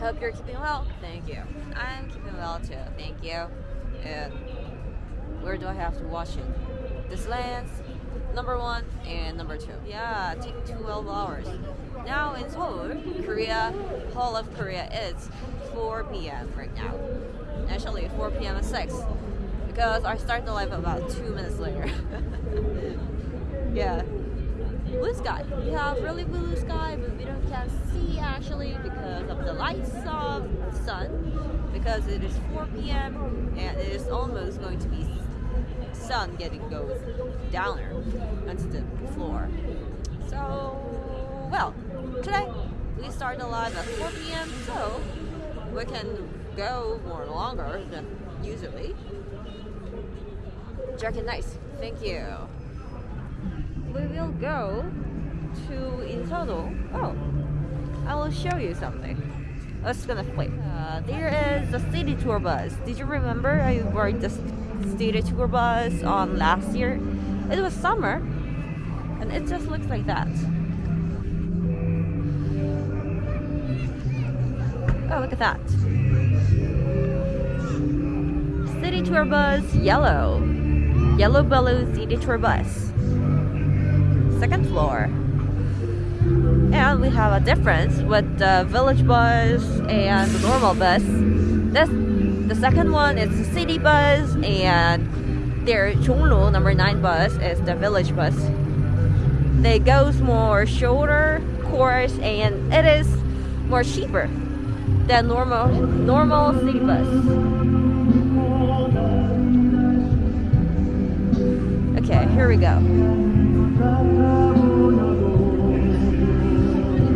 I hope you're keeping well. Thank you. I'm keeping well too. Thank you. And where do I have to watch it? This lands number one and number two. Yeah, take 12 hours. Now in Seoul, Korea, whole of Korea, it's 4 p.m. right now. Actually, 4 p.m. at 6 because I start the live about two minutes later. yeah. Blue sky. We have really blue sky, but we don't can see actually because of the lights of the sun. Because it is 4 p.m. and it is almost going to be sun getting goes downer onto the floor. So, well, today we start the live at 4 p.m. So we can go more longer than usually. Jacket nice. Thank you. We will go to Intodo. Oh, I will show you something. Let's gonna play. Uh, there is the city tour bus. Did you remember I rode the city tour bus on last year? It was summer, and it just looks like that. Oh, look at that. City tour bus, yellow. Yellow balloon city tour bus. Second floor. And we have a difference with the village bus and the normal bus. This, the second one is the city bus and their Chonglu number 9 bus is the village bus. They goes more shorter course and it is more cheaper than normal normal city bus. Okay, here we go.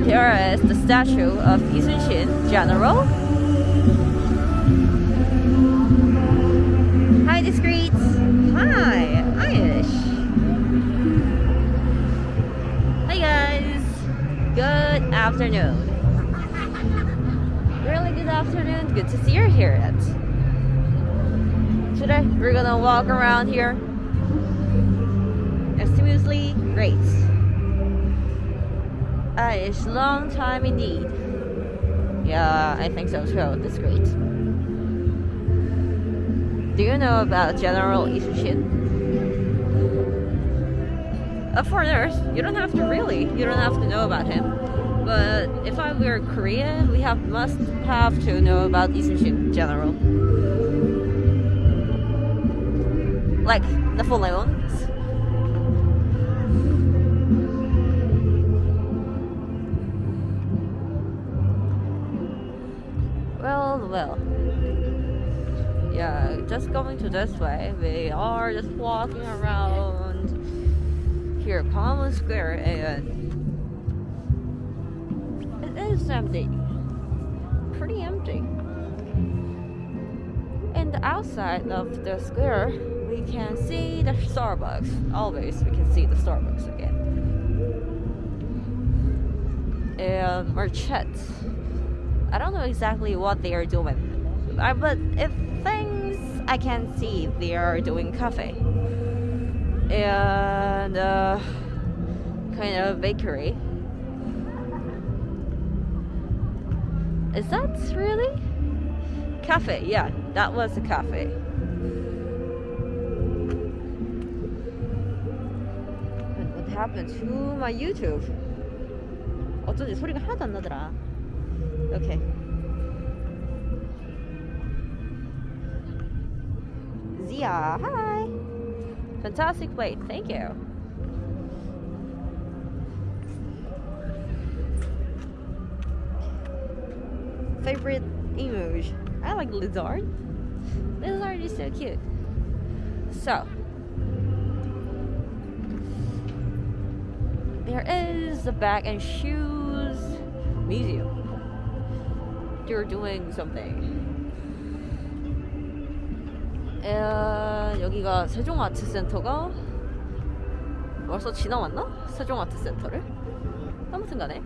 Here is the statue of Lee Sun-shin, General. Hi, discreets. Hi, Irish. Hi, guys. Good afternoon. Really good afternoon. Good to see you here. Today, we're gonna walk around here. Extremely great. Uh, it's long time indeed. Yeah, I think so too. That's great. Do you know about General Lee Sun-shin? Uh, for you don't have to really. You don't have to know about him. But if I were Korean, we have must have to know about Lee Sun-shin General. Like Napoleon. Well, well. Yeah, just going to this way. We are just walking around here, Common Square, and it is empty. Pretty empty. And the outside of the square, we can see the Starbucks. Always, we can see the Starbucks again. And Marchette. I don't know exactly what they are doing, uh, but if things I can see, they are doing cafe and uh, kind of bakery. Is that really cafe? Yeah, that was a cafe. But what happened to my YouTube? 어쩐지 소리가 하나도 안 나더라. Okay. Zia, hi. Fantastic plate, thank you. Favorite emoji? I like lizard. Lizard is so cute. So, there is the bag and shoes museum. You're doing something. 에, 여기가 세종아트센터가 벌써 지나왔나? 세종아트센터를? 아무튼 간에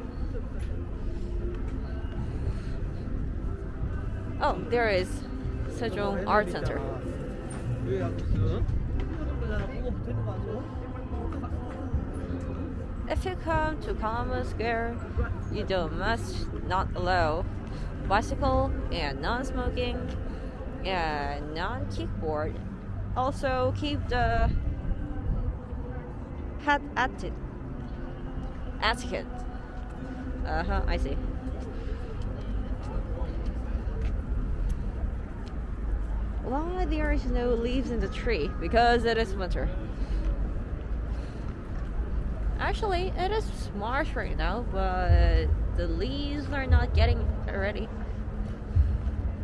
Oh, there is Sejong Art Center. If you come to Common Square, you don't must not allow bicycle and non-smoking and non-kickboard. Also keep the head etiquette. Etiquette. Uh huh. I see. Why there is no leaves in the tree? Because it is winter. Actually, it is March right now, but the leaves are not getting ready.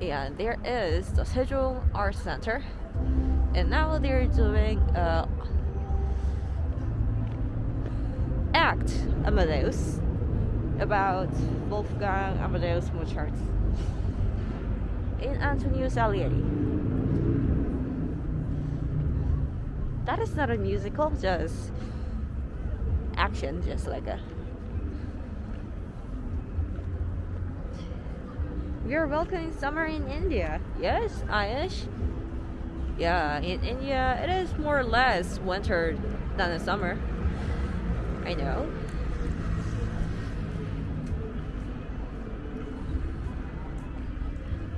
And there is the Sejong Art Center, and now they're doing uh, act Amadeus about Wolfgang Amadeus Mozart in Antonio Salieri. That is not a musical, just action, just like a. We are welcoming summer in India. Yes, Ayush. Yeah, in India, it is more or less winter than the summer. I know.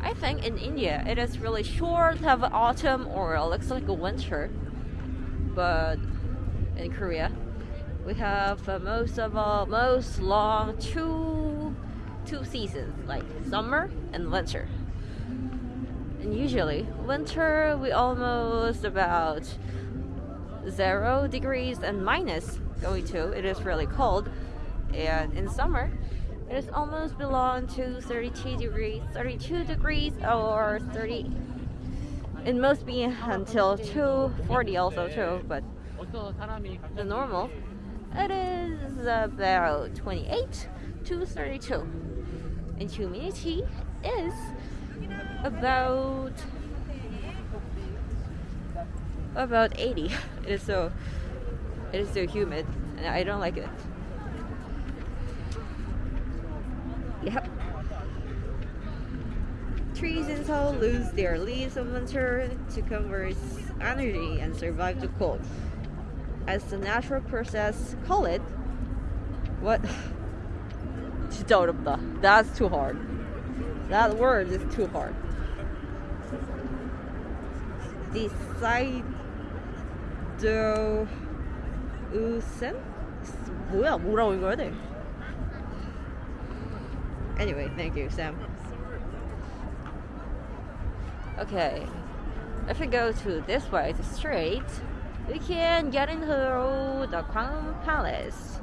I think in India it is really short of autumn or it looks like a winter, but in Korea we have uh, most of our most long two two seasons like summer and winter. And usually winter we almost about zero degrees and minus going to. It is really cold. And in summer it is almost belong to 32 degrees 32 degrees or 30 it must be until 240 also too but the normal it is about 28 to 32 and humidity is about about 80 it is so it is so humid and I don't like it. Yep. Trees in Seoul lose their leaves in winter to conserve energy and survive the cold. As the natural process call it what 진짜 어렵다 that's too hard that word is too hard deciduousen 뭐야 뭐라고 읽어야 돼 anyway thank you Sam okay if we go to this way the straight we can get into the Gwanghwamun Palace.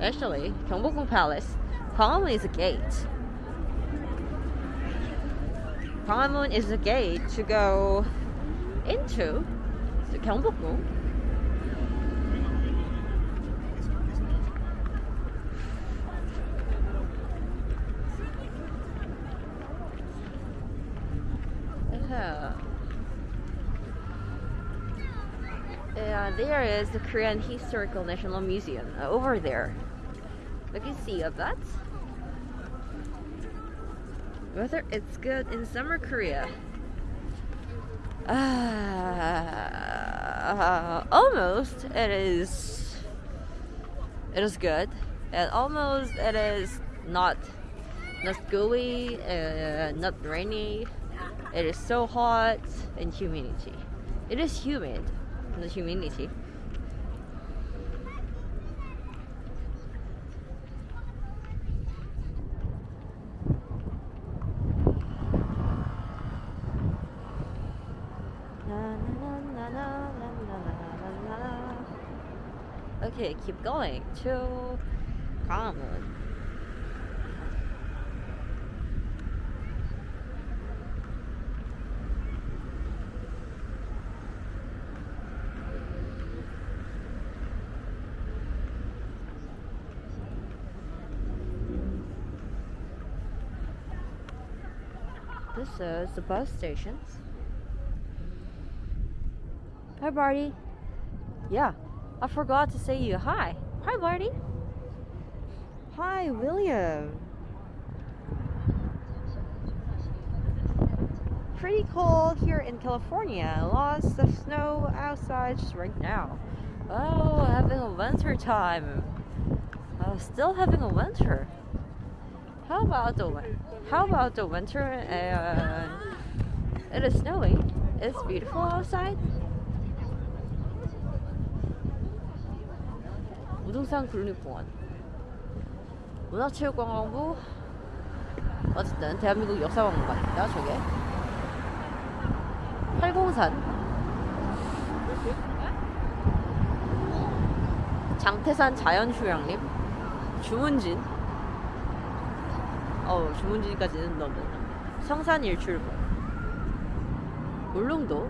Actually, Gyeongbokgung Palace. Gwanghwamun is a gate. Gwanghwamun is a gate to go into the Gyeongbokgung. Yeah. There is the Korean Historical National Museum uh, over there. We can see of that. Whether it's good in summer Korea. Uh, almost it is it is good and almost it is not not gooey uh, not rainy it is so hot and humidity it is humid the humidity. Okay, keep going to Gwanghwamun. This is the bus stations. Hi, Barty. Yeah, I forgot to say you hi. Hi, Barty. Hi, William. Pretty cold here in California. Lots of snow outside just right now. Oh, having a winter time. Uh, still having a winter. How about the How about the winter it is snowing? It's beautiful outside. 우등산 국립공원. 문화체육관광부 어쨌든 대한민국 역사박물관입니다 저게. 팔공산. 장태산 자연휴양림. 주문진. 어 주문진까지는 너무 성산 일출봉. 울릉도.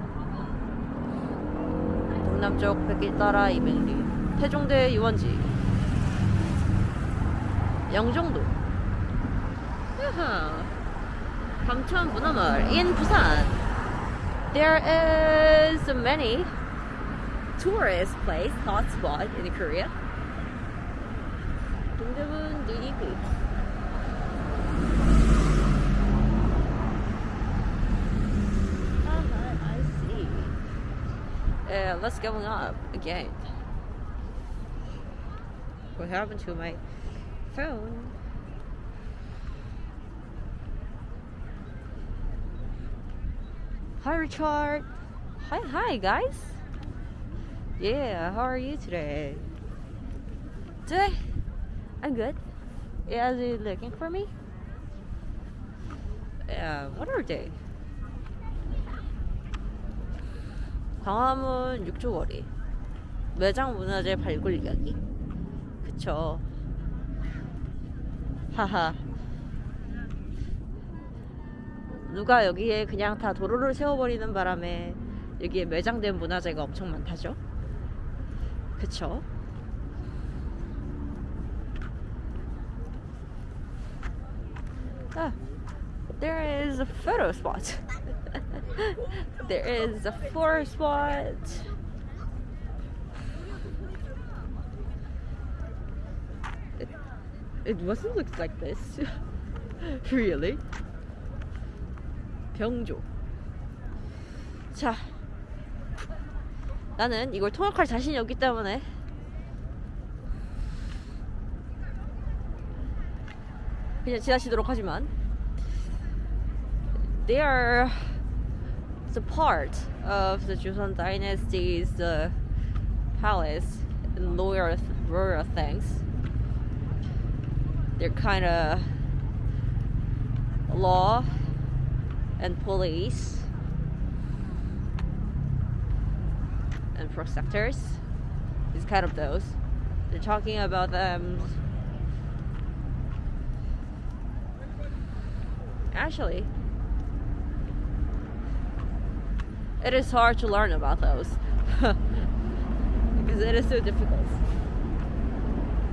동남쪽 백길 따라 200리 태종대 유원지 영종도 야하. 감천 문화마을 in 부산 there is many tourist place hotspot in Korea 동대문 누리비 Uh-huh, I see. Uh, what's going up again? What happened to my phone? Hi, Richard. Hi, hi, guys. Yeah, how are you today? Today, I'm good. Yeah, are you looking for me? Yeah, what are they? 광화문 육조거리 매장 문화재 발굴 이야기 그쵸 하하. 누가 여기에 그냥 다 도로를 세워버리는 바람에 여기에 매장된 문화재가 엄청 많다죠? 그쵸? 아, there is a photo spot. There is a floor spot it, it wasn't look like this really 병조 자 나는 이걸 통역할 자신이 없기 때문에 그냥 지나치도록 하지만 they are the part of the Joseon dynasty's uh, palace and royal, royal things they're kind of law and police and protectors. It's kind of those. They're talking about them. Actually, it is hard to learn about those because it is so difficult.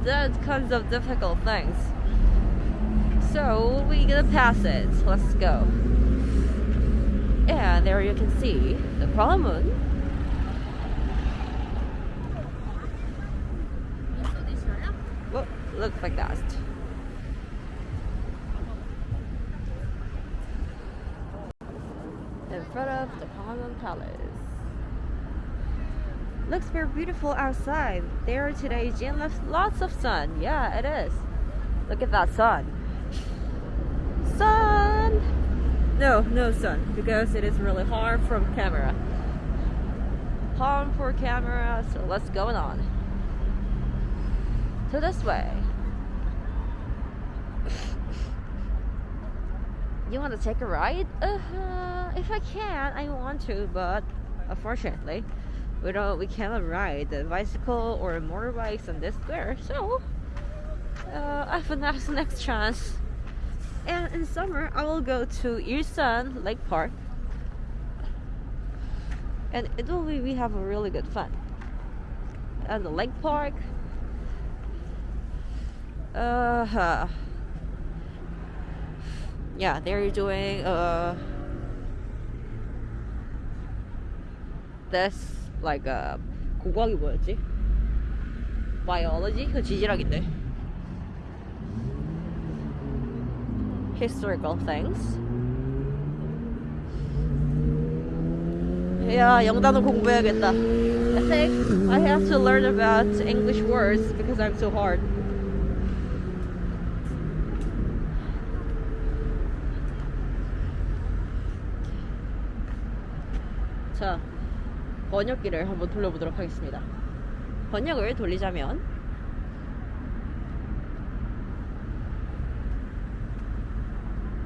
There's kinds of difficult things. So we gonna pass it. Let's go. And there you can see the. Well, looks like that. In front of the Parliament Palace. Looks very beautiful outside. There today, Jane left lots of sun. Yeah, it is. Look at that sun. Sun! No, no sun, because it is really hard from camera. Hard for camera, so what's going on? So this way. You want to take a ride? Uh, if I can, I want to, but unfortunately, we don't. We cannot ride the bicycle or motorbikes on this square. So, uh, I have a next next chance. And in summer, I will go to Ilsan Lake Park, and it will be we have a really good fun. at the lake park. Uh, yeah, they're doing uh this like a, 고고학이 뭐였지? biology? 그 지질학인데 historical things 야 영단어 공부해야겠다 I think I have to learn about English words because I'm so hard 자 번역기를 한번 돌려보도록 하겠습니다. 번역을 돌리자면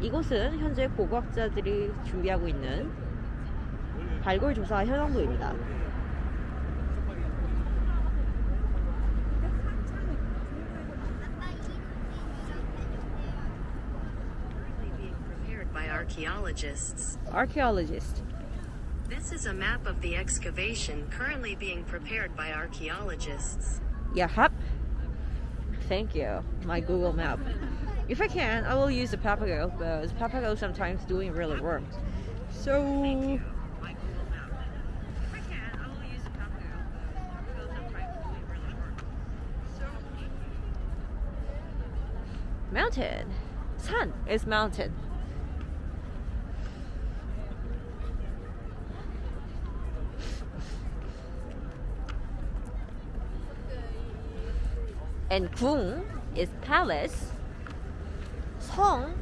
이곳은 현재 고고학자들이 준비하고 있는 발굴 조사 현황도입니다. archaeologists. This is a map of the excavation currently being prepared by archaeologists. Yep. Thank you. My Google map. If I can, I will use the Papago because Papago sometimes doing really work. So Mountain. Google is If I can, I will use the Papago. Papago sometimes doing really work. mountain. Sun is mountain. And 궁 is palace. 성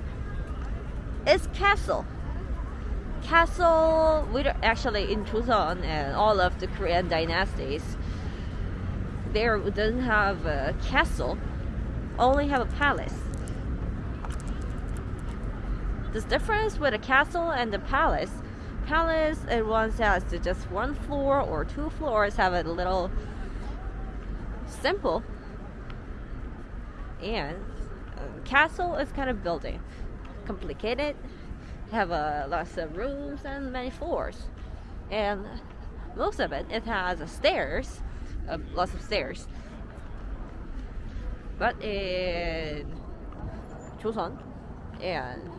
is castle. Castle, we don't- actually in Joseon and all of the Korean dynasties, there doesn't have a castle, only have a palace. The difference with a castle and the palace, palace it once has to just one floor or two floors have a little simple, and uh, castle is kind of building, complicated, have uh, lots of rooms and many floors, and most of it it has stairs, uh, lots of stairs. But in Joseon and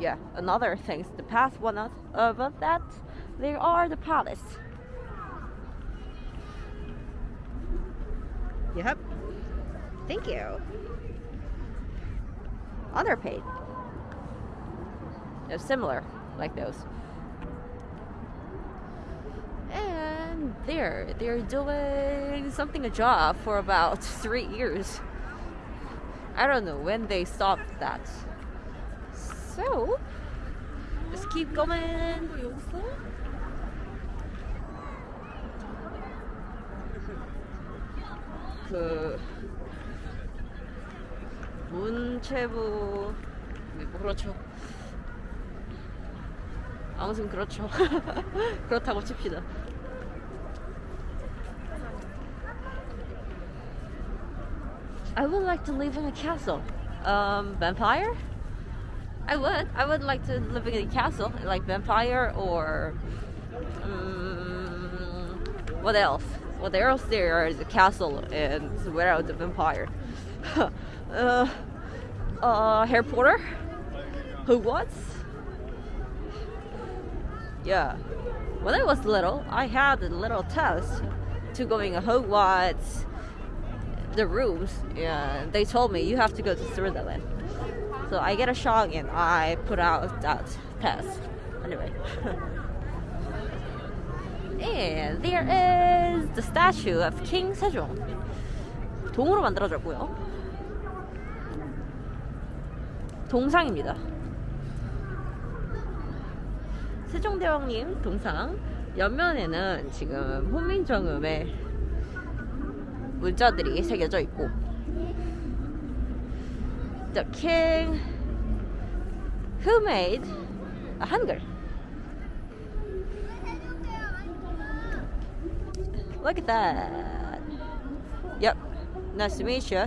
yeah, another things. The past one of, of that, there are the palace. Yep. Thank you. Other paid. They're similar, like those. And they're they're doing something a job for about three years. I don't know when they stopped that. So let's keep going. 그 문체부 뭐 그렇죠. 아무튼 그렇죠. 그렇다고 칩시다. I would like to live in a castle. Um, vampire? I would. I would like to live in a castle, like vampire or um, what else? What else there is a castle and without the vampire? uh, uh, Harry Potter? Hogwarts? Yeah. When I was little, I had a little test to going to Hogwarts, the rooms, and they told me you have to go to Slytherin. So I get a shock and I put out that test. Anyway. and there is the statue of King Sejong. 동으로 만들어졌고요. 동상입니다. 세종대왕님 동상 옆면에는 지금 훈민정음의 문자들이 새겨져 있고 the king who made a 한글. Look at that. Yep. Nice to meet you.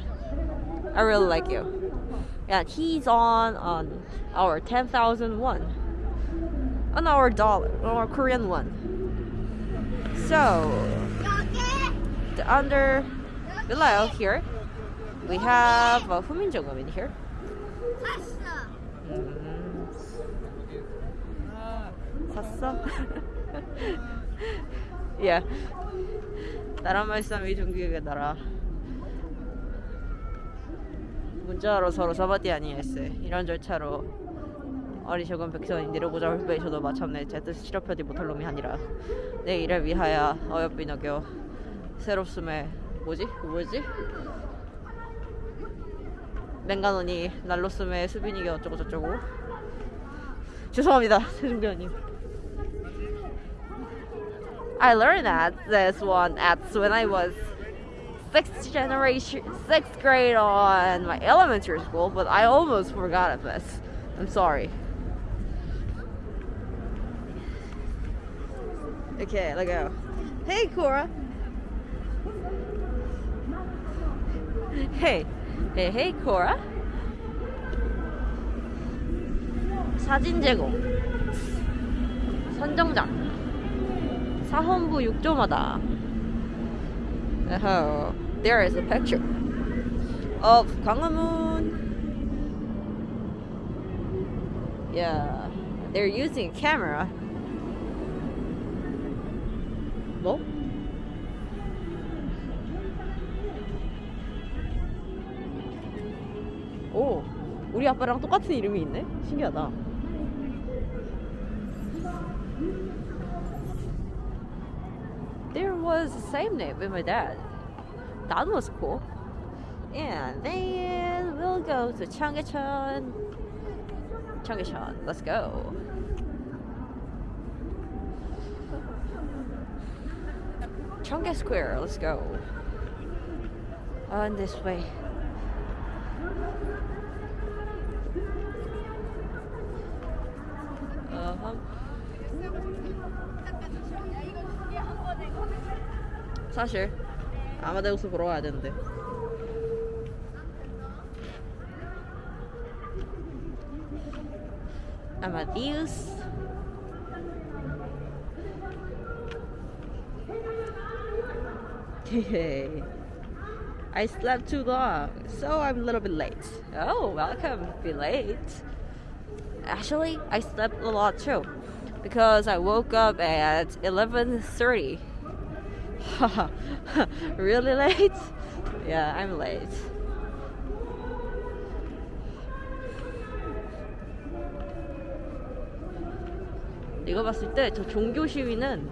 I really like you. Yeah, he's on on our 10,000 won. On our dollar, on our Korean one. So, the under below here, we have uh, Hunmin Jeongeum in here. Mm. yeah. 나라 말씀 나라. 문자로 서로 사바디 아니했어. 이런 절차로 어리석은 백성이 내려보자 훌배이셔도 마침내 제 뜻을 실업하지 못할 놈이 아니라 내 일을 위하여 어여삐 너겨 새롭음에 뭐지? 그 뭐지? 맹간원이 날로스메 수빈이게 어쩌고 저쩌고 죄송합니다 세종대원님 I learned that this one at when I was sixth generation, sixth grade on my elementary school, but I almost forgot of this. I'm sorry. Okay, let go. Hey, Cora. Hey, hey, hey, Cora. 사진 제공. 선정장. 사헌부 6조마다. Oh, there is a picture of Gwanghwamun. Yeah, they're using a camera. 뭐? 오, 우리 아빠랑 똑같은 이름이 있네? 신기하다. There was the same name with my dad. That was cool. And then we'll go to Cheonggyecheon. Cheonggyecheon, let's go. Cheonggye Square, let's go. On this way. Uh-huh. 사실 Amadeusu Pro aದಂತೆ Amadeus I slept too long, so I'm a little bit late. Oh, welcome, be late. Actually, I slept a lot too, because I woke up at 11.30 really late? Yeah, I'm late. 이거 봤을 때 저 종교 시위는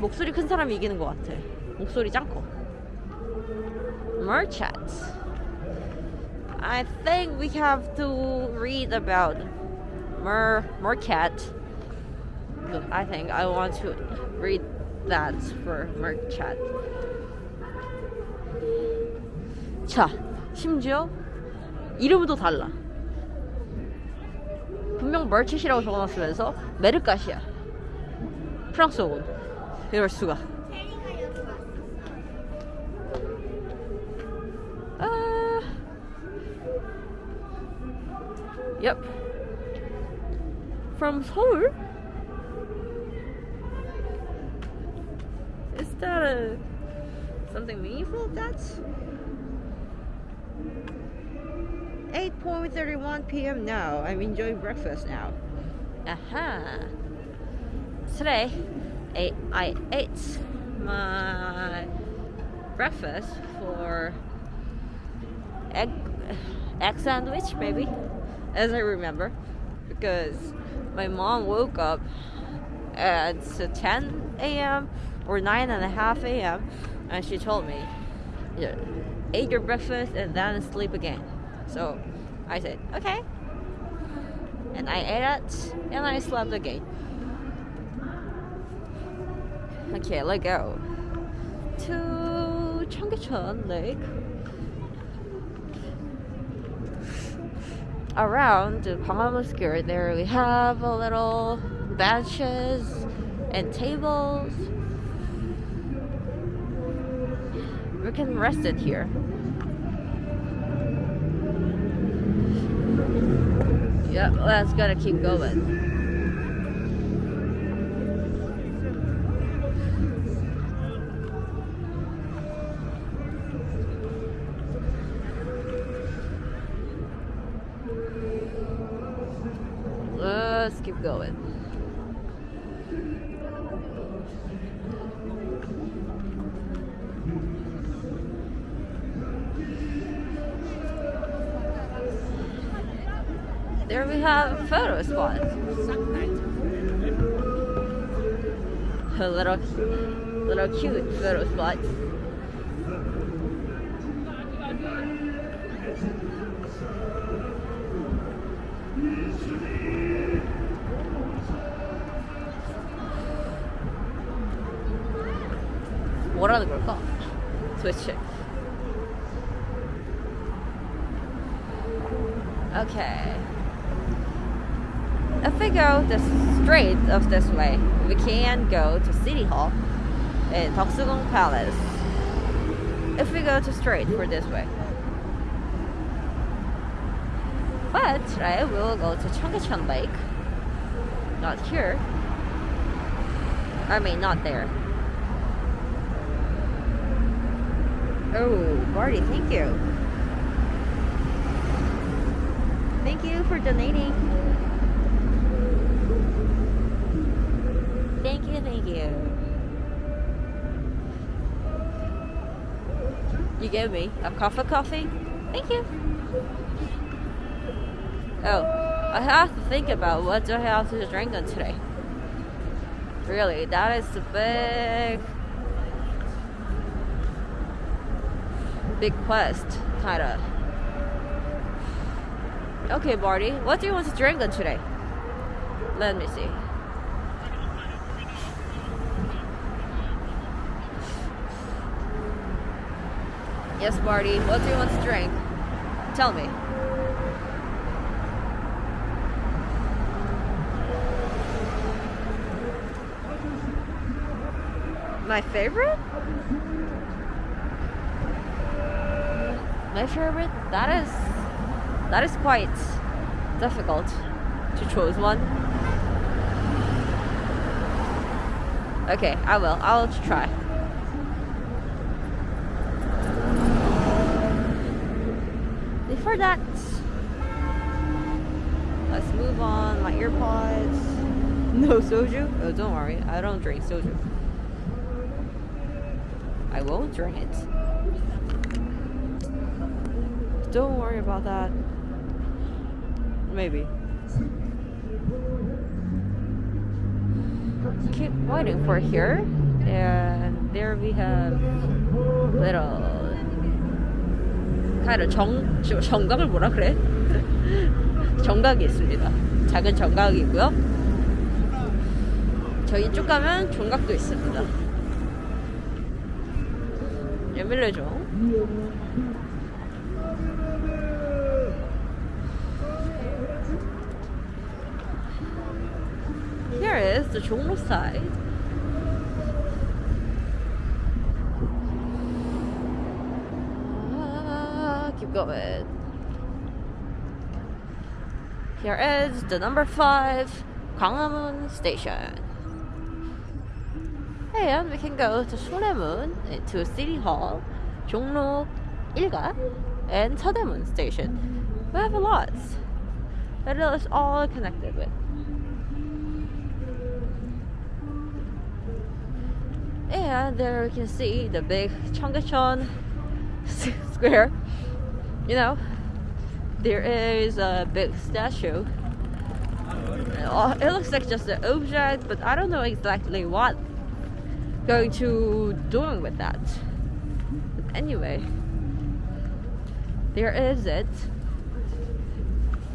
목소리 큰 사람이 이기는 것 같아. 목소리 짱 커. Merchants. I think we have to read about Mer Mercat. I think I want to read that for Mercat. 자, 심지어 이름도 달라. 분명 멀칫이라고 적어놨으면서 메르카시야. 프랑스어군. 이럴 수가. 아. Yep. From Seoul? Is that a something meaningful? That's 8.31 p.m. now. I'm enjoying breakfast now. Aha. Today, I, I ate my breakfast for egg egg sandwich maybe as I remember because my mom woke up at 10 a.m. or 9 and a half a.m. and she told me yeah, eat your breakfast and then sleep again. So I said okay. And I ate it and I slept again. Okay let's go. To Cheonggyecheon Lake. Around the Square there we have a little benches and tables we can rest it here. Yep let's gotta keep going. Let's keep going have a photo spot. A little, little cute photo spot. 뭐라는 걸까? 도대체. Okay. If we go the straight of this way, we can go to City Hall in Deoksugung Palace. If we go to straight for this way. But, right, we will go to Cheonggyecheon Lake. Not here. I mean, not there. Oh, Marty, thank you. Thank you for donating. Thank you, you. Gave me a cup of coffee? Thank you. Oh, I have to think about what do I have to drink on today. Really, that is the big, big quest, kinda. Okay, Barty, what do you want to drink on today? Let me see. Yes, Barty, what do you want to drink? Tell me. My favorite? My favorite? That is that is quite difficult to choose one. Okay, I will. I'll try. Before that, let's move on. My earpods. No soju? Oh, don't worry. I don't drink soju. I won't drink it. Don't worry about that. Maybe. Keep waiting for here. And there we have little of 정, 저- 정각을 뭐라 그래? 정각이 있습니다. 작은 정각이 있고요. 저기 이쪽 가면 종각도 있습니다. 에밀레종. Here is Chonglo side. Here is the number five Gwanghwamun station. And we can go to Shoremun, eh, to City Hall, Jongno Ilga, and Seodaemun station. We have a lot. It is all connected with. And there we can see the big Cheonggyecheon square. You know, there is a big statue. Uh, It looks like just an object, but I don't know exactly what going to doing with that. But anyway, there is it.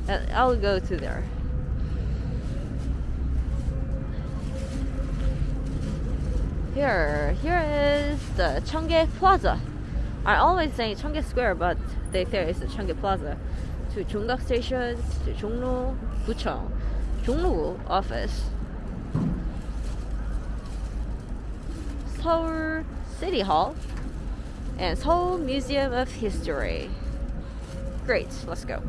And I'll go to there. Here, here is the Cheonggye Plaza. I always say Cheonggye Square, but they say it's the Cheonggye Plaza. To Station, to Jongno Gucheong, Jongno office, Seoul City Hall, and Seoul Museum of History. Great, let's go.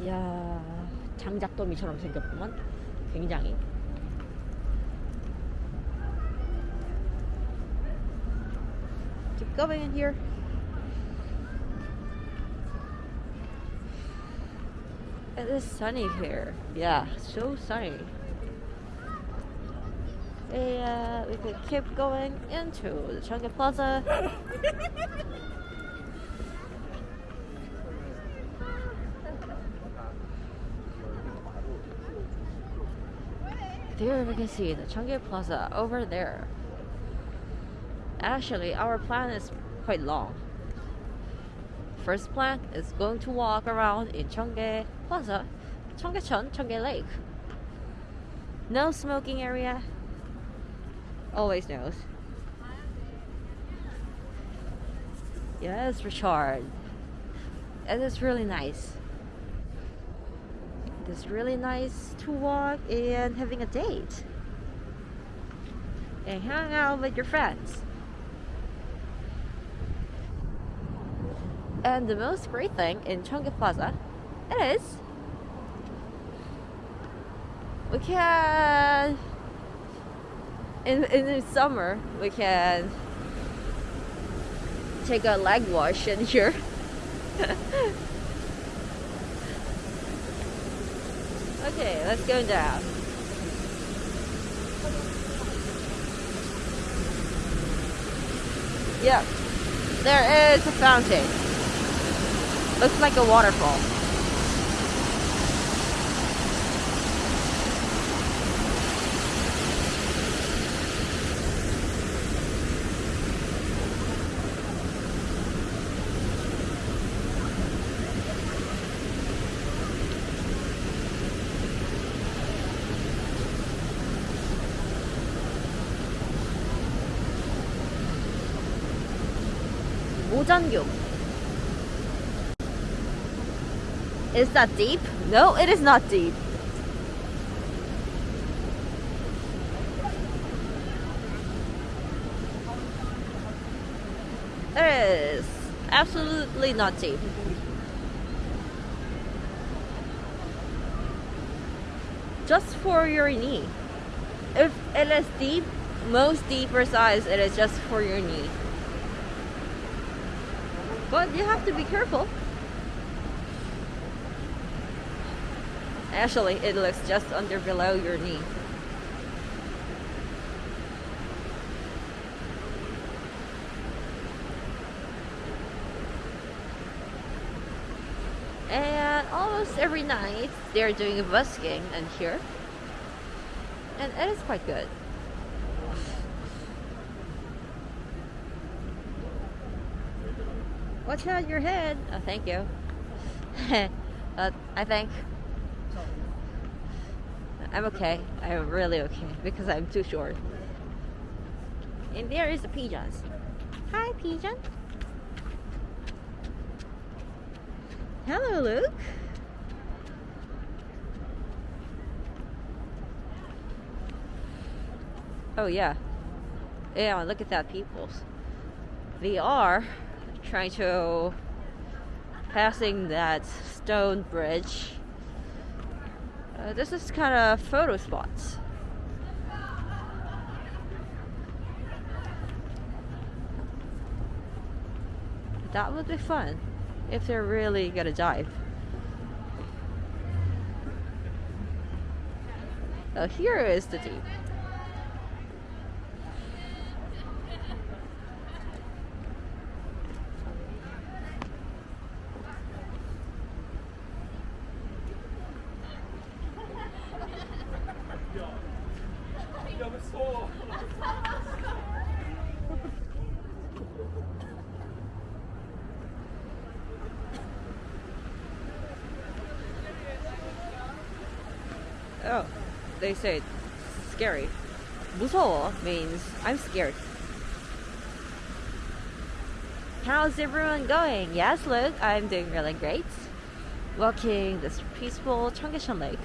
이야, 장작더미처럼 생겼구만. 굉장히 keep going in here It is sunny here. Yeah, so sunny. Yeah, uh, we could keep going into the Cheonggye Plaza. There we can see the Cheonggye Plaza over there. Actually, our plan is quite long. first plan is going to walk around in Cheonggye Plaza, Cheonggyecheon, Cheonggye Lake. No smoking area. Always knows. Yes, Richard. And It is really nice. It is really nice to walk and having a date. And hang out with your friends. And the most great thing in Cheonggye Plaza is we can in in the summer we can take a leg wash in here. okay, let's go down. Yep, there is a fountain. Looks like a waterfall. Mojangyuk. Is that deep? No, it is not deep. It is absolutely not deep. Just for your knee. If it is deep, most deeper size, it is just for your knee. But you have to be careful. Actually, it looks just under below your knee. And almost every night they're doing a busking in here. And it is quite good. Watch out your head. Oh, thank you. uh, I think I'm okay. I'm really okay because I'm too short. And there is the pigeons. Hi, pigeon. Hello, Luke. Oh yeah. Yeah, look at that peoples. They are trying to passing that stone bridge. Uh, this is kind of photo spots. That would be fun if they're really gonna dive. Oh, here is the deep. Oh, scary. 무서워 means I'm scared. How's everyone going? Yes, look, I'm doing really great. Walking this peaceful Cheonggyecheon Lake.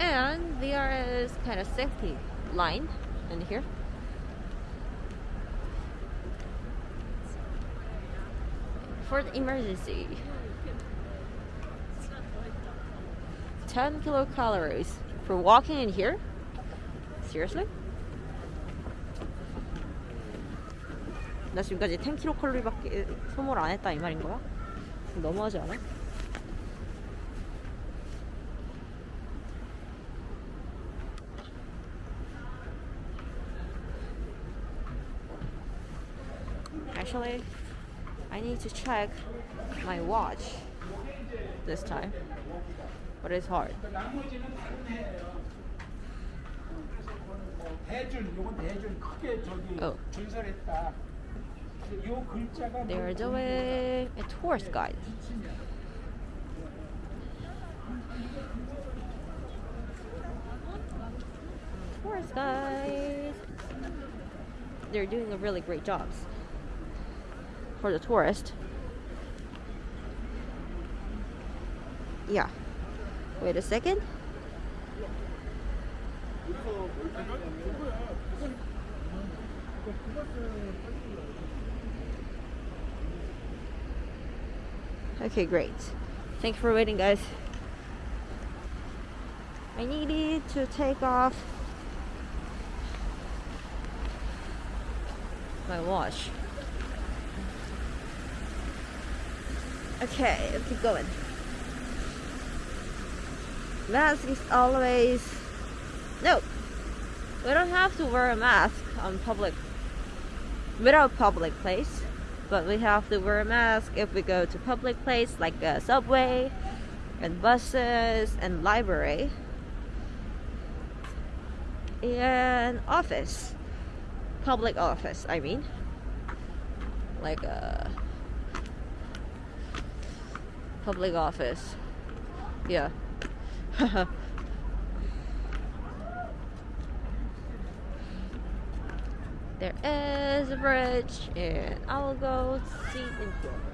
And there is kind of safety line in here. for the emergency. 10 kilocalories for walking in here? Seriously? 나 지금까지 10kcal밖에 소모를 안 했다 이 말인 거야? 너무하지 않아? Actually, I need to check my watch this time but it's hard. Oh. They are doing a tourist guide. Tourist guide. They're doing a really great job for the tourist. Yeah. Wait a second. Okay, great. Thank you for waiting, guys. I needed to take off my watch. Okay, keep going. Mask is always no. We don't have to wear a mask on public without public place, but we have to wear a mask if we go to public place like a subway and buses and library and office public office i mean like a public office yeah there is a bridge and i'll go see into it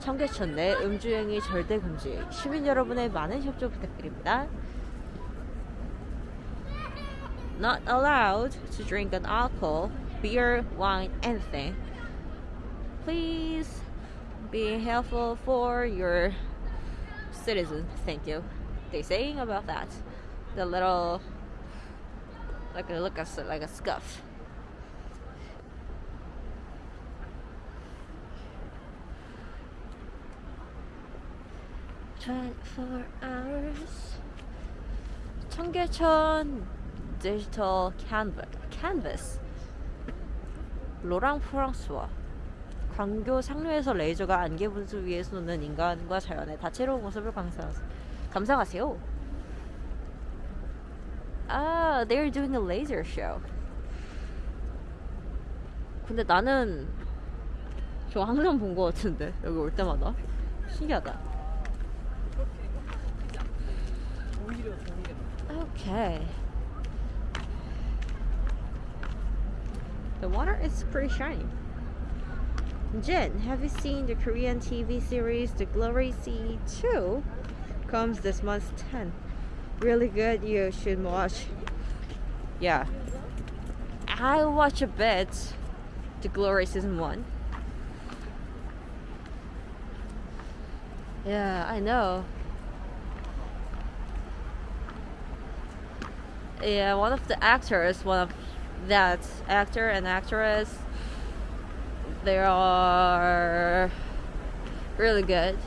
청계천 내 음주행위 절대 금지. 시민 여러분의 많은 협조 부탁드립니다. Not allowed to drink an alcohol, beer, wine, anything. Please be helpful for your citizens. Thank you. They saying about that. The little like a look at like a scuff. Twenty-four hours. 청계천 디지털 canvas. canvas. 로랑 프랑스와 광교 상류에서 레이저가 안개 분수 위에 쏘는 인간과 자연의 다채로운 모습을 감상, 감상하세요. 아, they're doing a laser show. 근데 나는 저 항상 본 것 같은데 여기 올 때마다 신기하다. Okay. The water is pretty shiny. Jin, have you seen the Korean TV series The Glory Sea 2? Comes this month 10. Really good, you should watch. Yeah. I watch a bit The Glory Season 1. Yeah, I know. Yeah, one of the actors, one of that actor and actress, they are really good.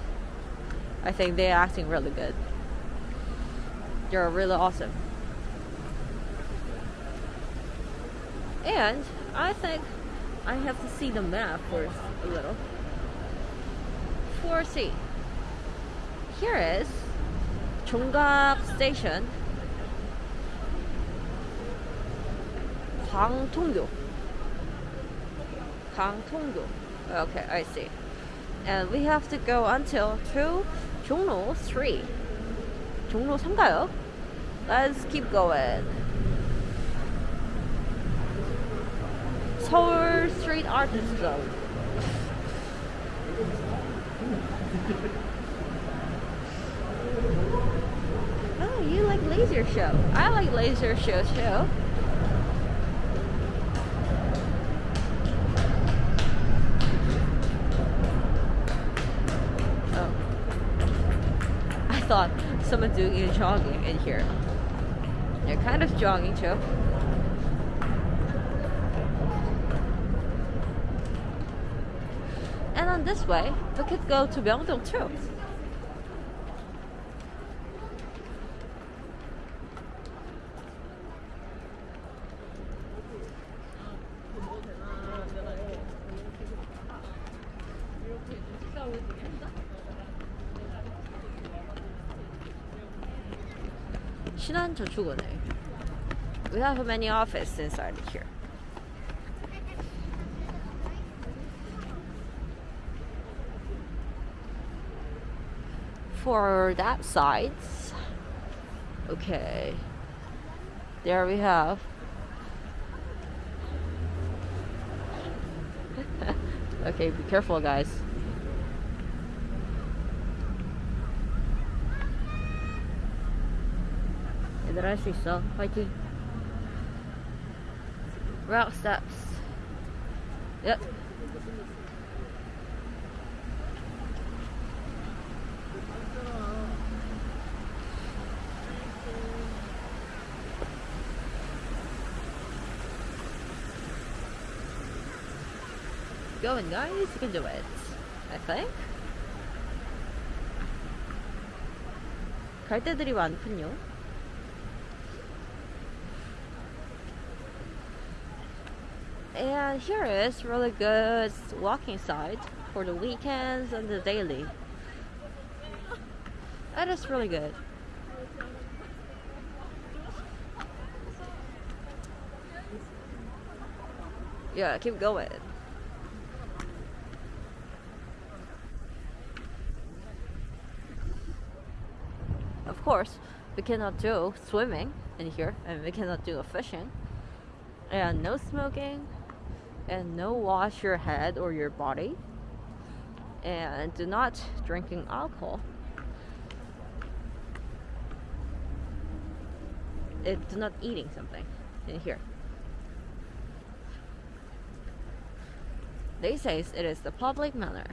I think they're acting really good. They're really awesome. And I think I have to see the map first a little. 4C. Here is Jonggak Station. Gangtungdo. Gangtungdo. Okay, I see. And we have to go until to Jongno 3. Jongno 3가요? Let's keep going. Seoul Street Artist Zone. oh, you like laser show. I like laser show show. Thought someone doing a jogging in here. They're kind of jogging too. And on this way, we could go to Myeongdong too. We have many offices inside here. For that side, okay, there we have. Okay be careful guys. 얘들 할 수 있어. 화이팅. Route steps. Yep. Going guys, you can do it. I think. 갈 데들이 많군요. And here is really good walking side for the weekends and the daily. That is really good. Yeah, keep going. Of course, we cannot do swimming in here, and we cannot do fishing, and no smoking, and no wash your head or your body, and do not drinking alcohol. It do not eating something in here. They say it is the public manner.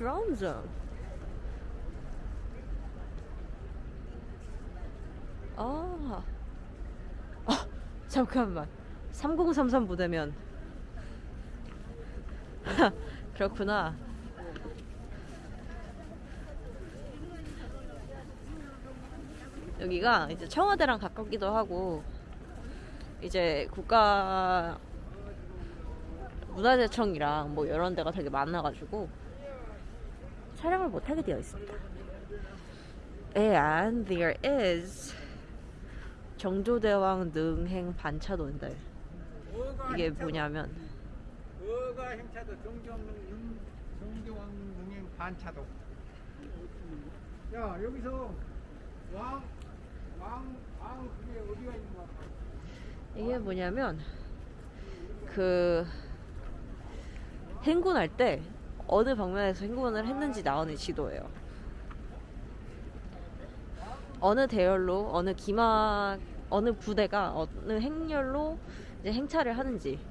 Drone zone. 아, 아 잠깐만. 3033 부대면 그렇구나. 여기가 이제 청와대랑 가깝기도 하고 이제 국가 문화재청이랑 뭐 이런 데가 되게 많아가지고 촬영을 못하게 되어 있습니다. And there is 정조대왕 능행 반차도인데 이게 뭐냐면 어가 행차도 정정왕 능행 반차도. 야 여기서 왕 왕 왕 그게 어디가 있는 거야? 이게 뭐냐면 그 행군할 때 어느 방면에서 행군을 했는지 나오는 지도예요. 어느 대열로 어느 기마 어느 부대가 어느 행렬로 이제 행차를 하는지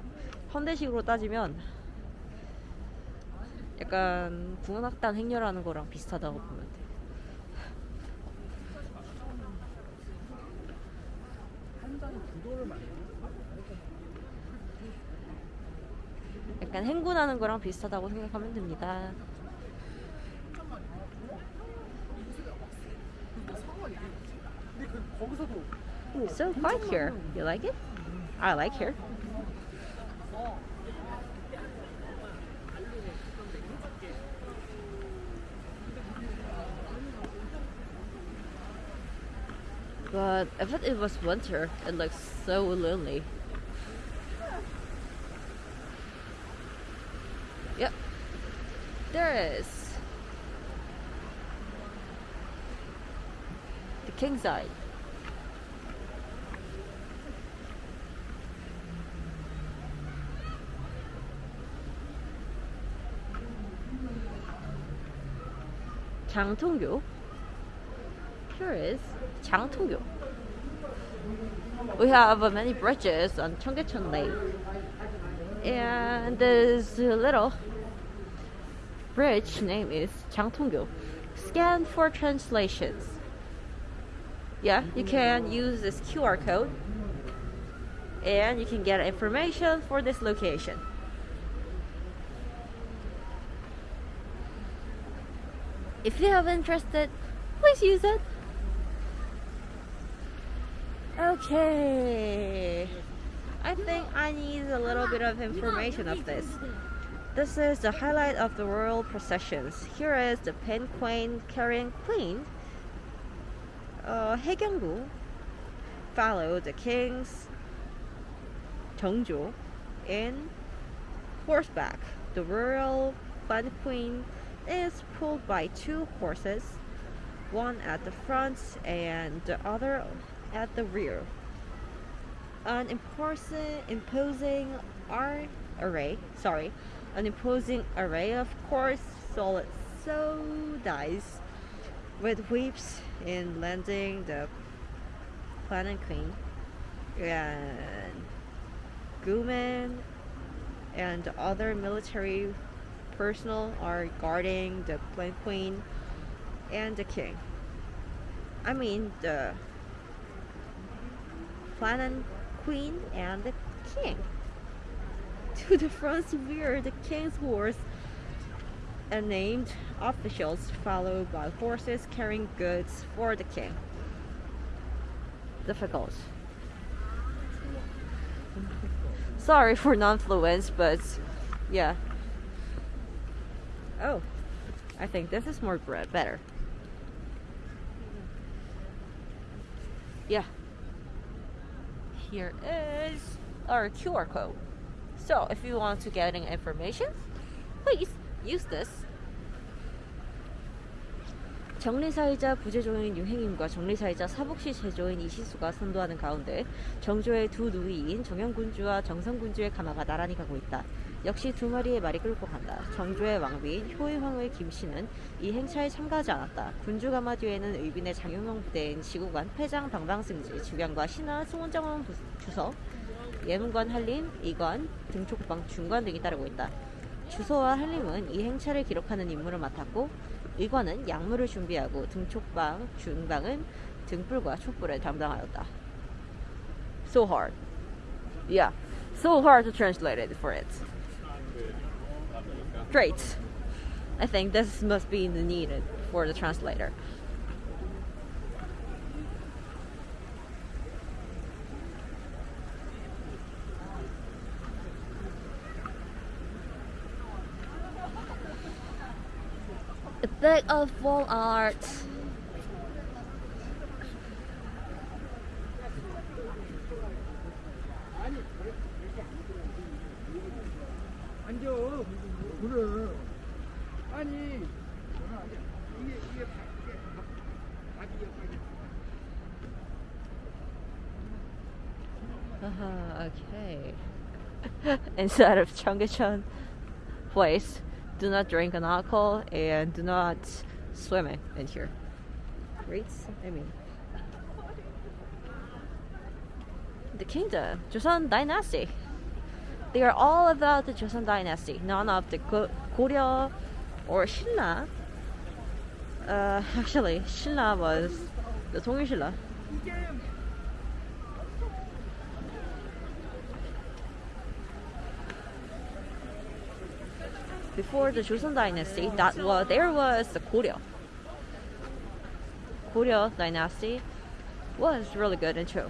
현대식으로 따지면 약간 군악단 행렬하는 거랑 비슷하다고 보면 돼. 약간 행군하는 거랑 비슷하다고 생각하면 됩니다. 근데 그 거기서도 또 So quiet here. You like it? I like here. But if it, it was winter, it looks so lonely. There is. The king side. 장통교. Here is 장통교. We have uh, many bridges on Cheonggyecheon Lake. And this little bridge name is Jangtonggyo. Scan for translations. Yeah, you can use this QR code and you can get information for this location. If you have interested, please use it. Okay. I think I need a little bit of information of this. This is the highlight of the royal processions. Here is the palanquin carrying queen, uh, Hyegyeonggung, followed the kings, Jeongjo, in horseback. The royal band queen is pulled by two horses, one at the front and the other at the rear. An imposing, imposing array, sorry, an imposing array of course solid so dice with whips in landing the palanquin and Guman and other military personnel are guarding the palanquin and the king. I mean the planet queen and the king. To the front rear the king's horse and named officials followed by horses carrying goods for the king. Difficult. Sorry for non-fluence, but yeah. Oh, I think this is more bread, better. Yeah. Here is our QR code. So if you want to get information, please use this. 정리사이자 부재조인 유행임과 정리사이자 사복시 제조인 이시수가 선도하는 가운데 정조의 두 누이인 정영군주와 정성군주의 가마가 나란히 가고 있다. 역시 두 마리의 말이 끌고 간다. 정조의 왕비인 효의황후의 김씨는 이 행차에 참가하지 않았다. 군주 가마 뒤에는 의빈의 장용영 부대인 지구관 패장 방방승지 주변과 신하 부- 주석 예문관 한림 이관 등촉방 중관 등이 따르고 있다. 주소와 한림은 이 행차를 기록하는 임무를 맡았고 의관은 약물을 준비하고 등촉방 중방은 등불과 촛불을 담당하였다. So hard. Yeah. So hard to translate it for it. Great. I think this must be needed for the translator. a bag of wall art. Uh-huh, okay. Instead of Changchun place do not drink an alcohol and do not swim in here. Right? I mean, the kingdom, Joseon dynasty. They are all about the Joseon dynasty, none of the Go Goryeo or Shinra. Uh, actually, Shinra was the Tongyushila. Before the Joseon dynasty, that was there was the Goryeo. Goryeo dynasty was really good and true.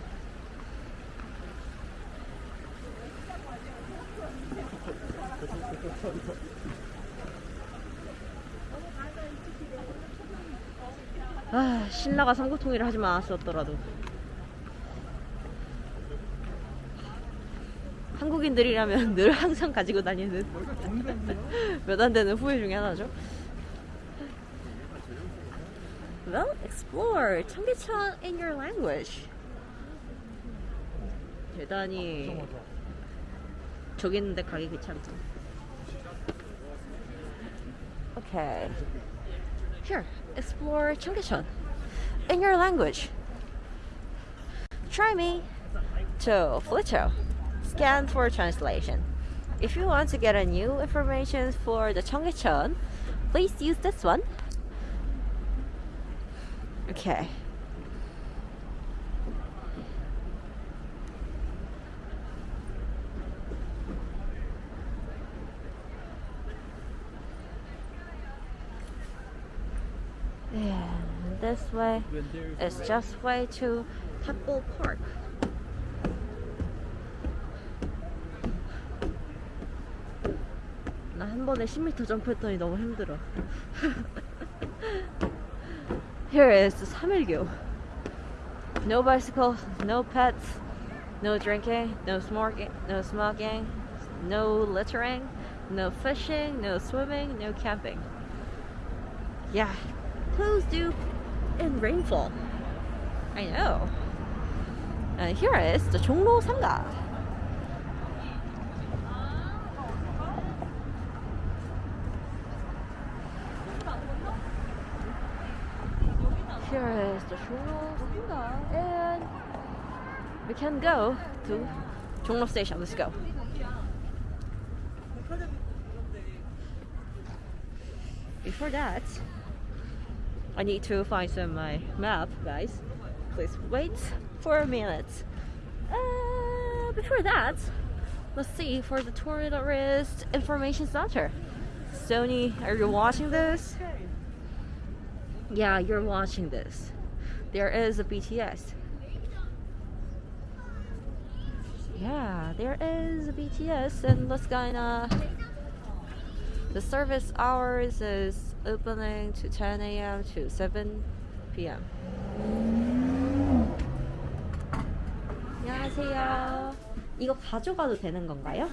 아, 신라가 삼국통일을 하지 않았었더라도 한국인들이라면 늘 항상 가지고 다니는 몇 안 되는 후회 중에 하나죠. Well, explore 청계천 in your language. 대단히 저기 있는데 가기 귀찮다. Okay. Here, explore 청계천 in your language. Try me to Fletcher. scan for translation. If you want to get a new information for the Cheonggyecheon, please use this one. Okay. Yeah, this way is just way to Temple Park. 번에 10m 점프했더니 너무 힘들어. Here is the 3일교. No bicycle, no pets, no drinking, no smoking, no smoking, no littering, no fishing, no swimming, no camping. Yeah, clothes do in rainfall. I know. And here is the 종로 상가. there is the Jongno and we can go to Jongno station. Let's go. Before that, I need to find some my map, guys. Please wait for a minute. Uh, before that, let's see for the tourist information center. Sony, are you watching this? Yeah, you're watching this. There is a BTS. Yeah, there is a BTS, and let's gonna. The service hours is opening to 10 a.m. to 7 p.m. 안녕하세요. 이거 가져가도 되는 건가요?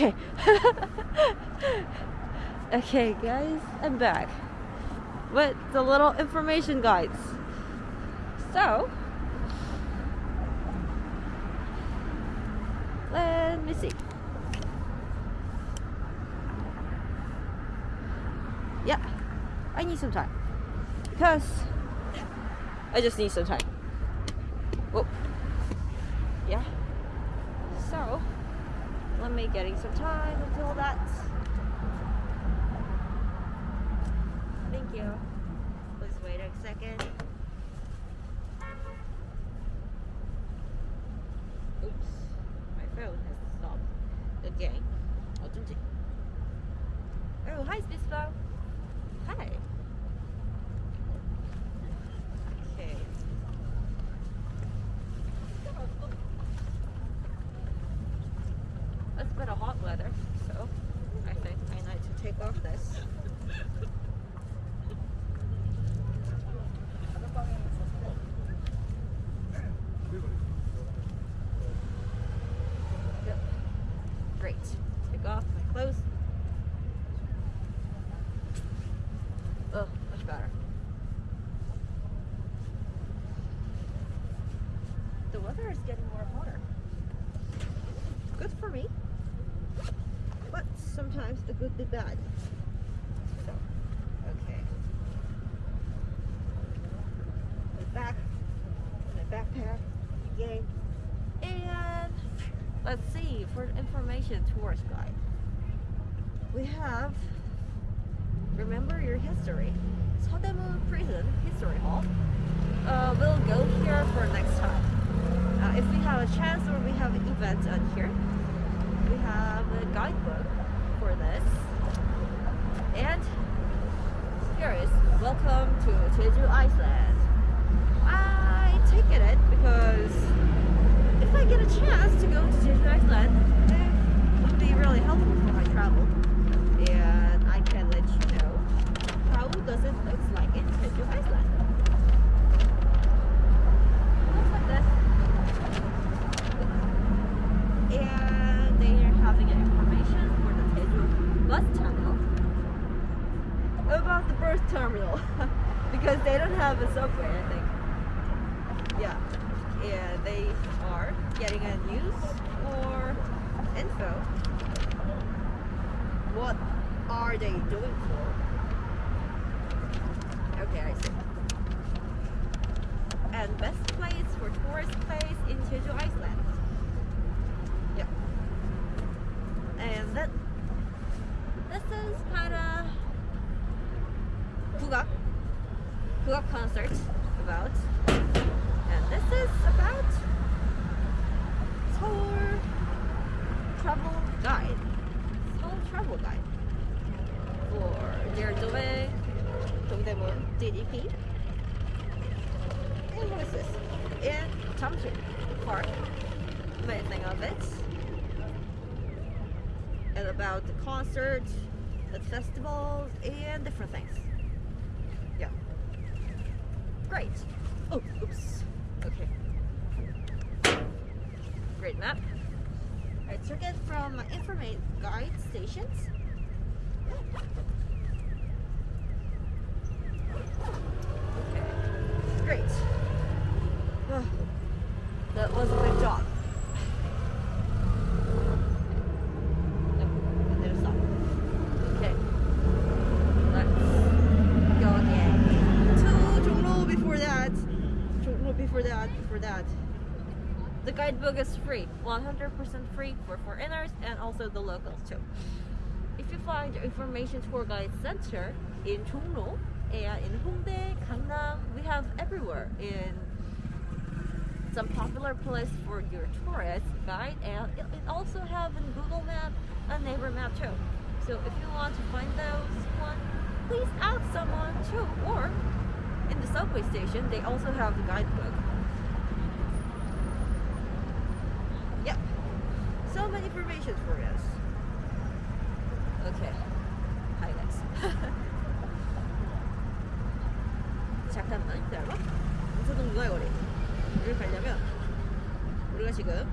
Okay. okay, guys, I'm back with the little information guides. So, let me see. Yeah, I need some time because I just need some time. Oh, yeah. So, let me getting some time until that. be bad. Okay. Back the backpack again. And let's see for information tourist guide. We have Remember Your History. Seodaemun Prison History Hall. Uh, we'll go here for next time. Uh, if we have a chance or we have events event on here, we have a guidebook also the locals too. If you find information tour guide center in Jongno and in Hongdae, Gangnam, we have everywhere in some popular place for your tourist guide and it, it also have in Google Map a Naver Map too. So if you want to find those one, please ask someone too. Or in the subway station, they also have the guidebook. Many information for us. Okay. Hi guys. 잠깐만 기다려봐. 인사동 문화거리. 여기 가려면 우리가 지금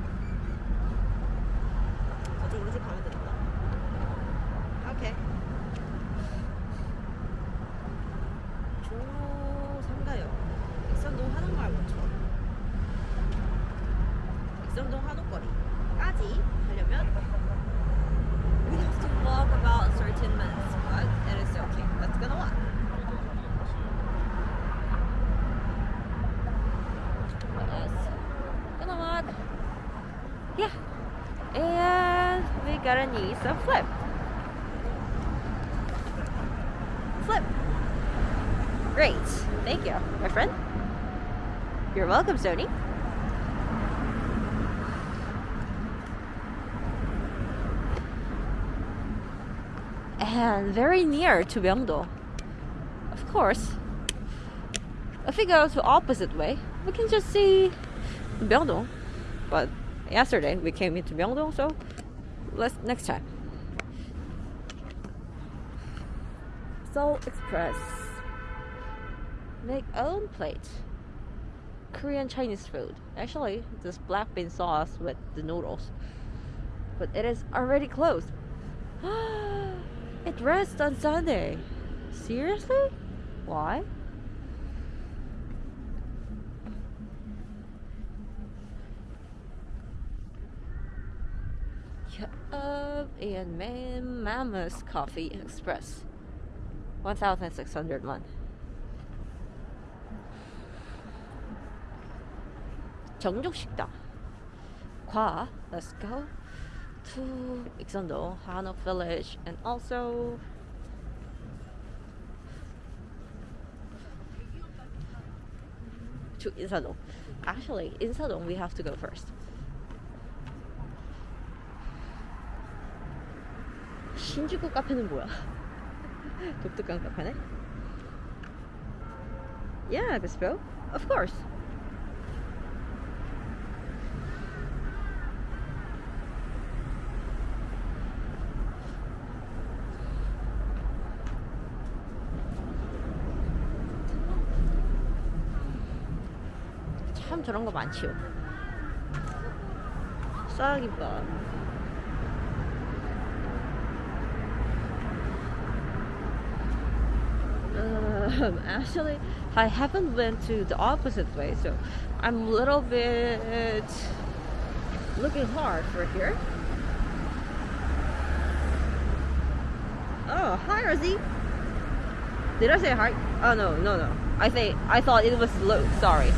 some flip flip Great. Thank you, my friend. You're welcome, Sony. And very near to Myeongdong. Of course. If we go to opposite way, we can just see Myeongdong. But yesterday we came into Myeongdong, so let's next time. Seoul Express make own plate. Korean Chinese food. Actually, this black bean sauce with the noodles. But it is already closed. it rests on Sunday. Seriously? Why? and Mam Coffee Express. 1,601. 정족식당. Kwa, let's go to Ikseondong, Hanok Village, and also to Insadong. Actually, Insadong we have to go first. 신주쿠 카페는 뭐야? 독특한 카페네? Yeah, the spell? Of course! 참 저런 거 많지요 싸기밥 Um, actually, I haven't went to the opposite way, so I'm a little bit looking hard for here. Oh, hi, Rosie. Did I say hi? Oh no, no, no. I say I thought it was Luke. Sorry.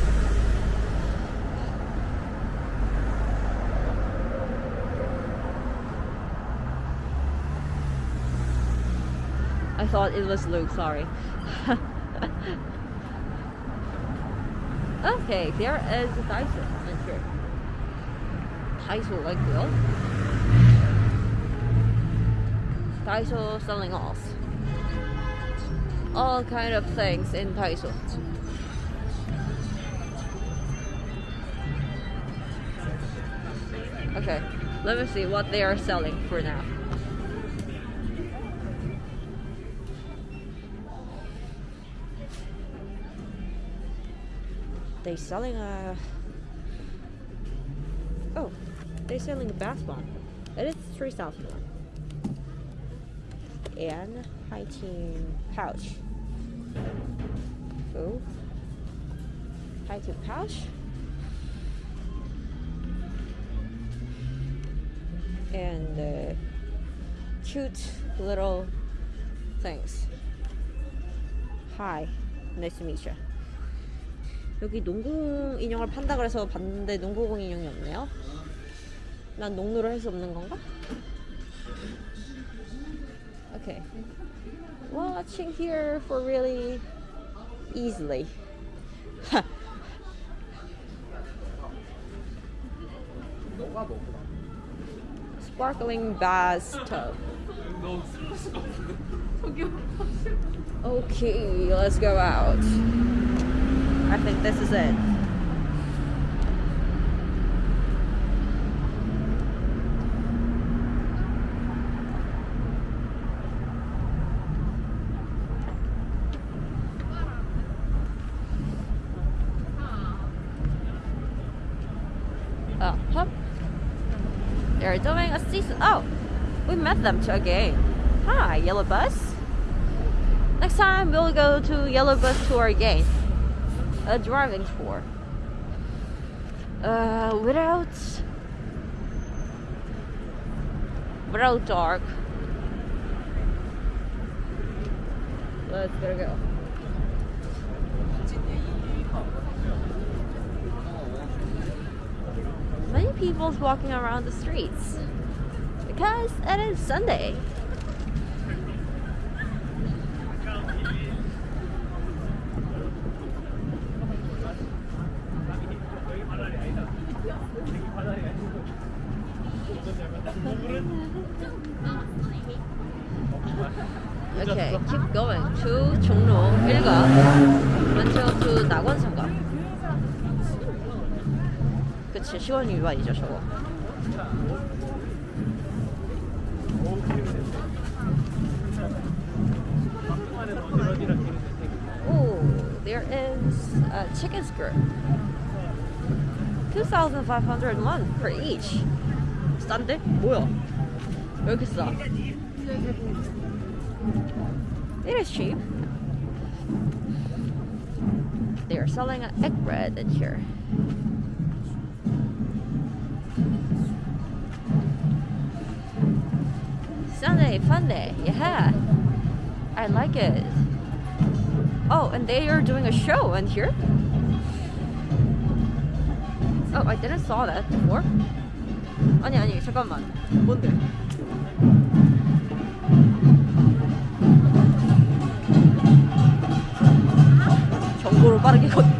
Thought it was Luke. Sorry. okay, there is a Daiso in here. Daiso like well. Daiso selling off all kind of things in Daiso. Okay, let me see what they are selling for now. They selling a oh, they're selling a bath bomb. It is three thousand one and hiking pouch. Oh, hiking pouch. And uh, cute little things. Hi, nice to meet you. 여기 농구 인형을 판다 그래서 봤는데 농구공 인형이 없네요. 난 농구를 할 수 없는 건가? Okay. Watching here for really easily. Sparkling bathtub. Okay, let's go out. I think this is it. Oh, huh? They're doing a season. Oh, we met them to again. Hi, Yellow Bus. Next time we'll go to Yellow Bus tour again. Driving tour. Uh, without without dark. Let's go. Many people's walking around the streets because it is Sunday. Okay, keep going to 종로 1가 먼저 to 낙원상가 그치 시원 유반이죠 저거 Oh, there is a chicken skirt 2,501 per each 싼데? 뭐야 왜 이렇게 싸? It is cheap. They are selling an egg bread in here. Sunday, fun day, yeah. I like it. Oh, and they are doing a show in here. Oh, I didn't saw that before. 아니 아니 잠깐만. 뭔데? 정보를 빠르게 걷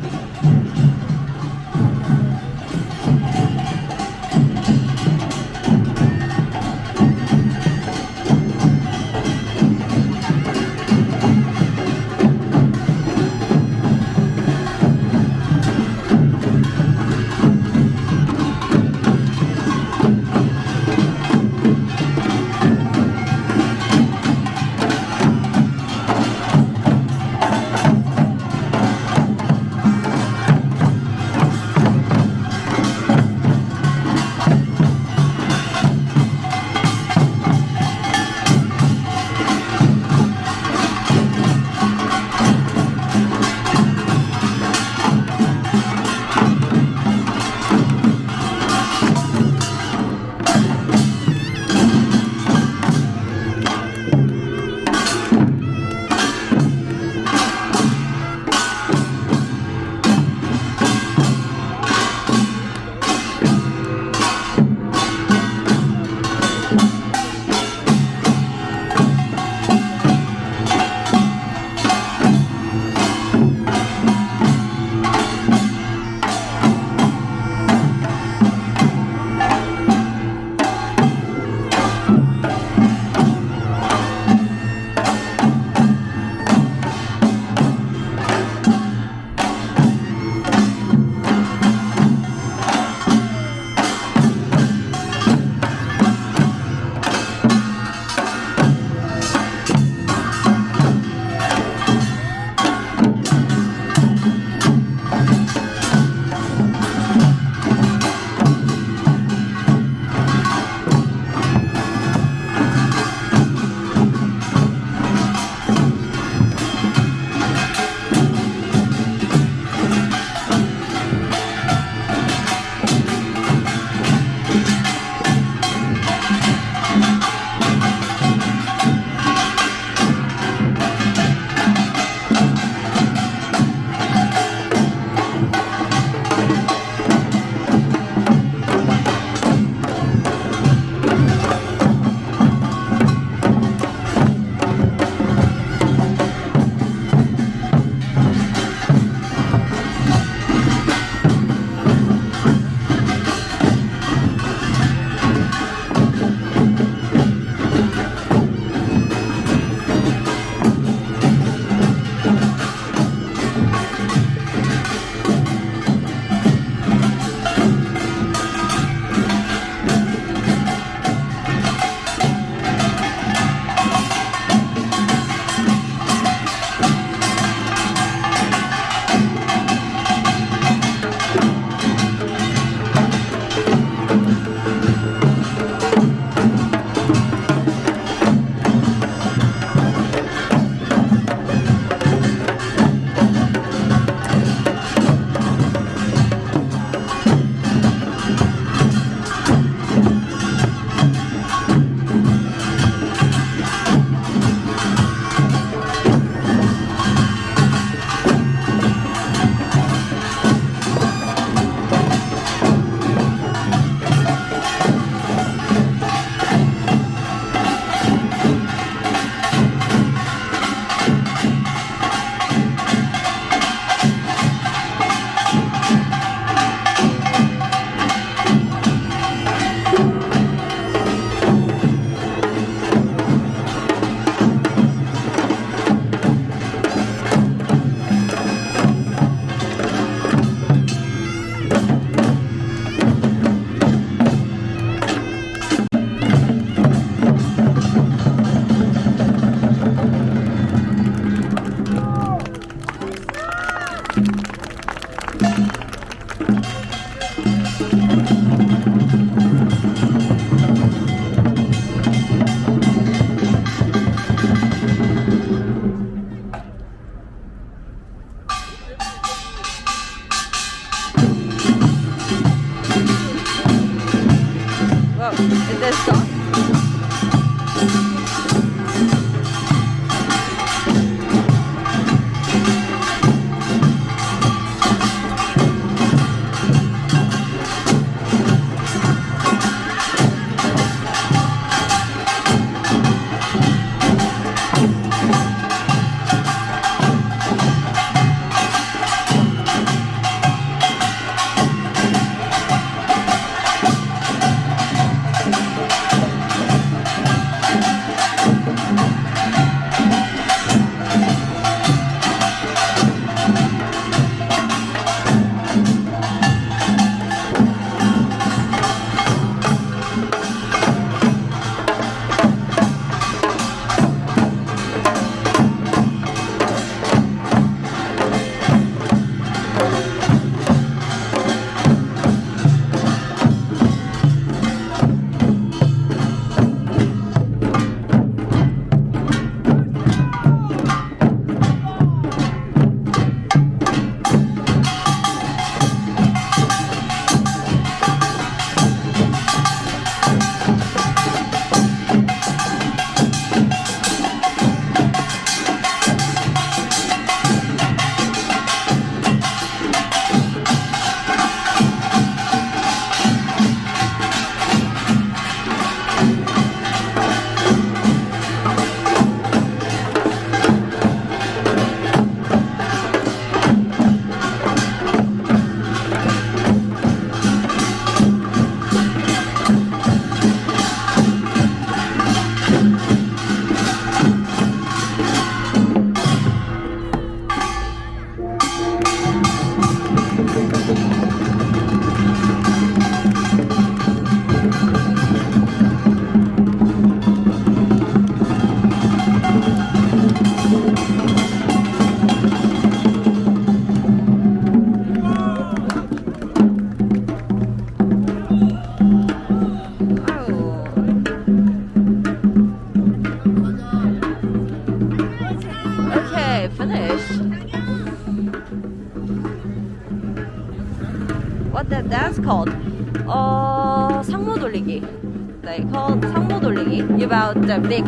A big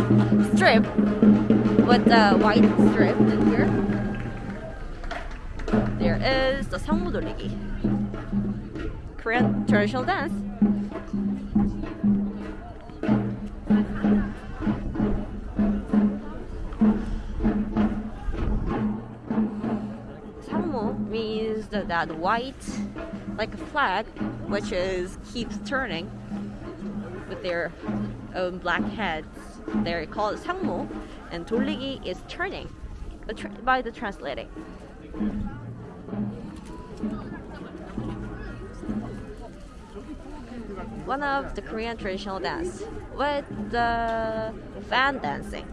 strip with the white strip in here. There is the sangmodolligi, Korean traditional dance. Sangmo means the, that white, like a flag, which is keeps turning with their own black heads They're called sangmo, and 돌리기 is turning the tr- by the translating. One of the Korean traditional dance with the fan dancing.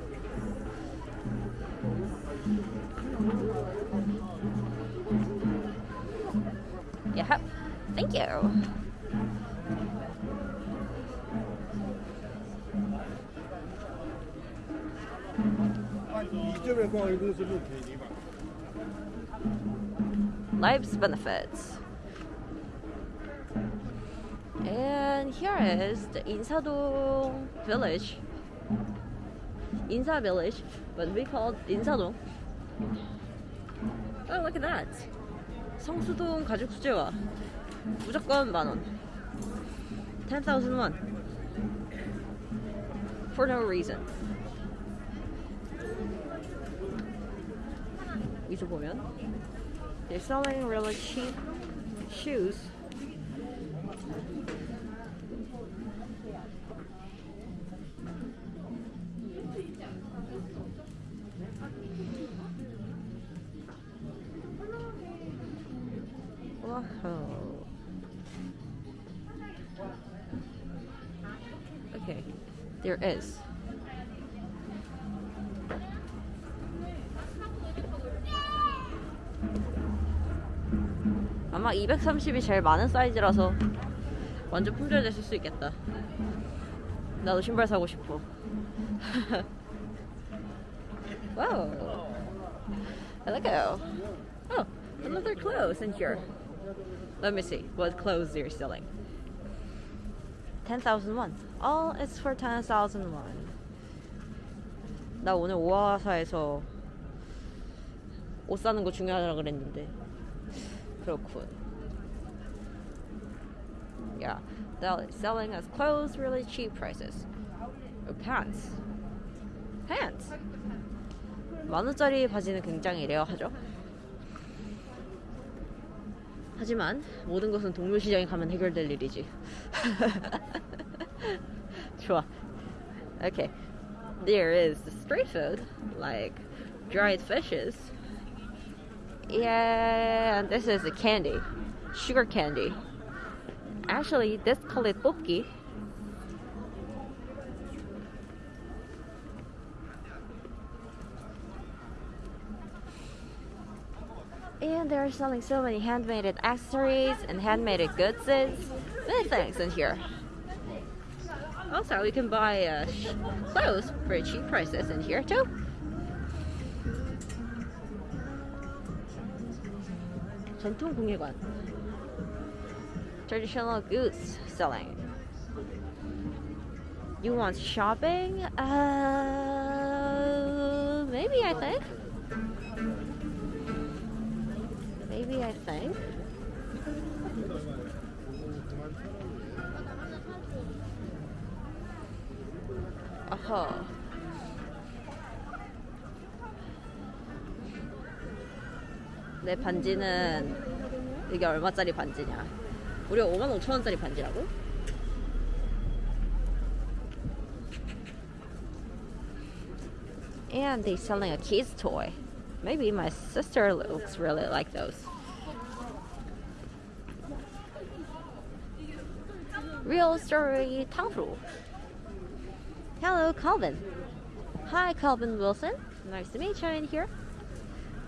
Yeah. Thank you. Life's benefits. And here is the Insadong village. Insa village, but we call it Insadong. Oh, look at that. 성수동 가족 수제화 무조건 만원 10,000 won for no reason 여기서 보면 they're selling really cheap shoes Whoa. Okay, there is. 230이 제일 많은 사이즈라서 완전 품절됐을 수 있겠다. 나도 신발 사고 싶어. 와우. Hello. Oh, another clothes in here. Let me see what clothes they're selling. 10,000 won. All is for 10,000 won. 나 오늘 오아사에서 옷 사는 거 중요하다고 그랬는데 그렇군. Yeah, they're selling us clothes really cheap prices. Or pants. Pants. 만 원짜리 바지는 굉장히 레어하죠. 하지만 모든 것은 동물시장에 가면 해결될 일이지. 좋아. Okay. There is the street food, like dried fishes. Yeah, and this is a candy, sugar candy. Actually, this call it 뽑기. And they're selling so many handmade accessories and handmade goods. Many things in here. Also, we can buy uh, sh- clothes for cheap prices in here too. 전통 공예관. Traditional goods selling. You want shopping? Uh, maybe I think. Maybe I think. 어허. 내 반지는 이게 얼마짜리 반지냐? 우리가 5만 5천 원짜리 반지라고? And they selling a kids toy. Maybe my sister looks really like those. Real story Tangfu. Hello, Calvin. Hi, Calvin Wilson. Nice to meet you in here.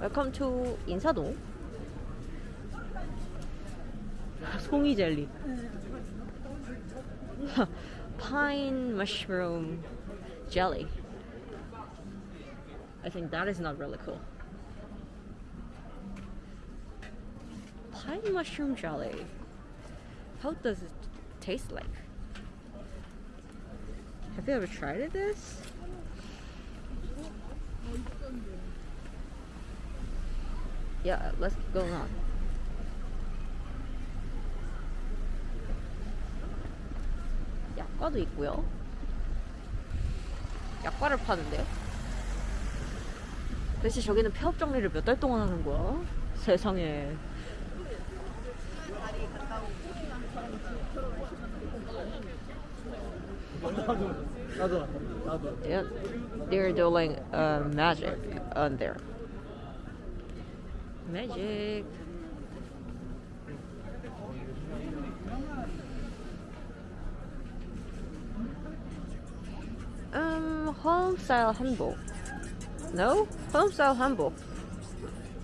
Welcome to 인사동. 송이 젤리. Pine mushroom jelly. I think that is not really cool. Pine mushroom jelly. How does it taste like? Have you ever tried this? Yeah, let's keep going on. 약과도 있고요. 약과를 파는데요. 대체 저기는 폐업 정리를 몇 달 동안 하는 거야? 세상에. Yeah, they're doing uh, magic on there. Magic. Um, home style 한복. No? home style 한복.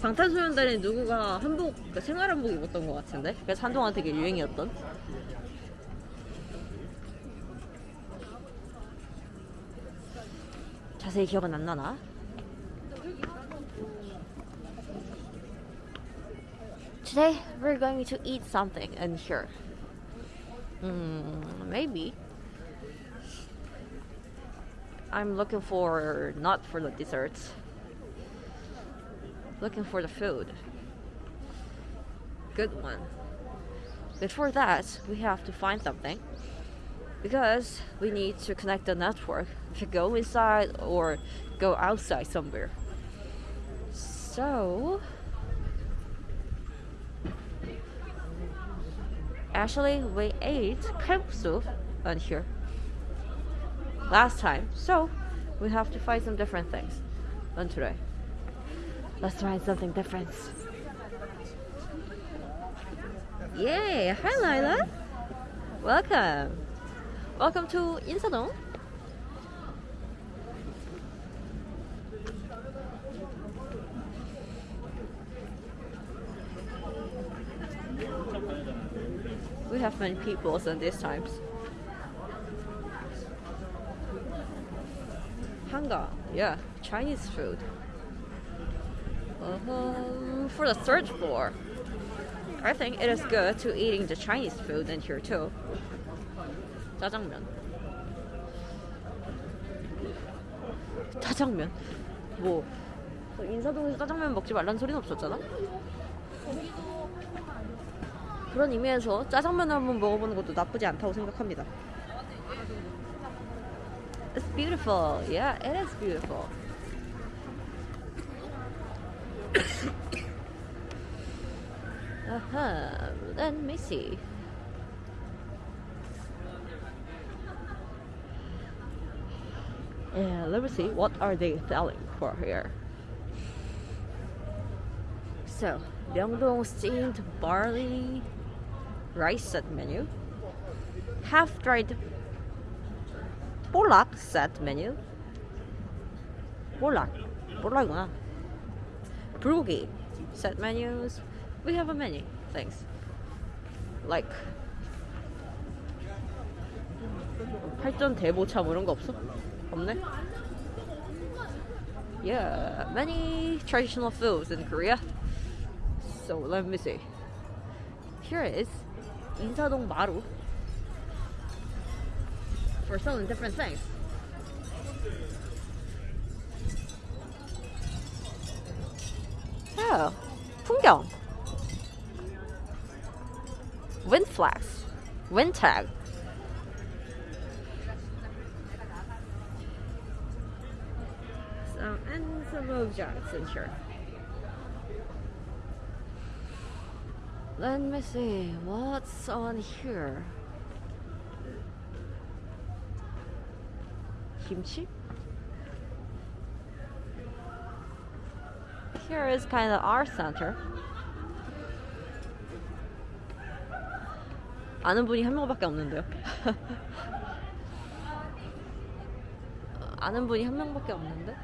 방탄소년단에 누구가 한복, 그 생활 한복 입었던 것 같은데? 그래서 한동안 되게 유행이었던. 자세히 기억은 안 나나? Going to eat something in here. Mm, maybe. I'm looking for not for the desserts. Looking for the food. Good one. Before that, we have to find something because we need to connect the network to go inside or go outside somewhere. So, actually, we ate camp soup on here last time. So we have to find some different things than today. Let's try something different. Yay! Hi Lila! Welcome! Welcome to Insadong. We have many people in these times. Hanga, yeah, Chinese food. Uh-huh. For the third floor, I think it is good to eating the Chinese food in here too. 짜장면. 짜장면. 뭐 인사동에서 짜장면 먹지 말라는 소리는 없었잖아. 그런 의미에서 짜장면을 한번 먹어보는 것도 나쁘지 않다고 생각합니다. It's beautiful. Yeah, it is beautiful. uh-huh. Let me see. Yeah, let me see. What are they selling for here? So, Myeongdong steamed barley rice set menu. Half dried 볼락 set menu. 볼락. 볼락이구나. 불고기 set menus. We have a many things. Like 팔전 대보차 뭐 이런 거 없어? 없네? Yeah, many traditional foods in Korea. So let me see. Here is 인사동 마루 for selling different things. Oh, 풍경. Wind flags, wind tag. So, and some objects in here. Let me see what's on here. Kimchi? Here is kind of our center. 아는 분이 한 명밖에 없는데요. 아는 분이 한 명밖에 없는데.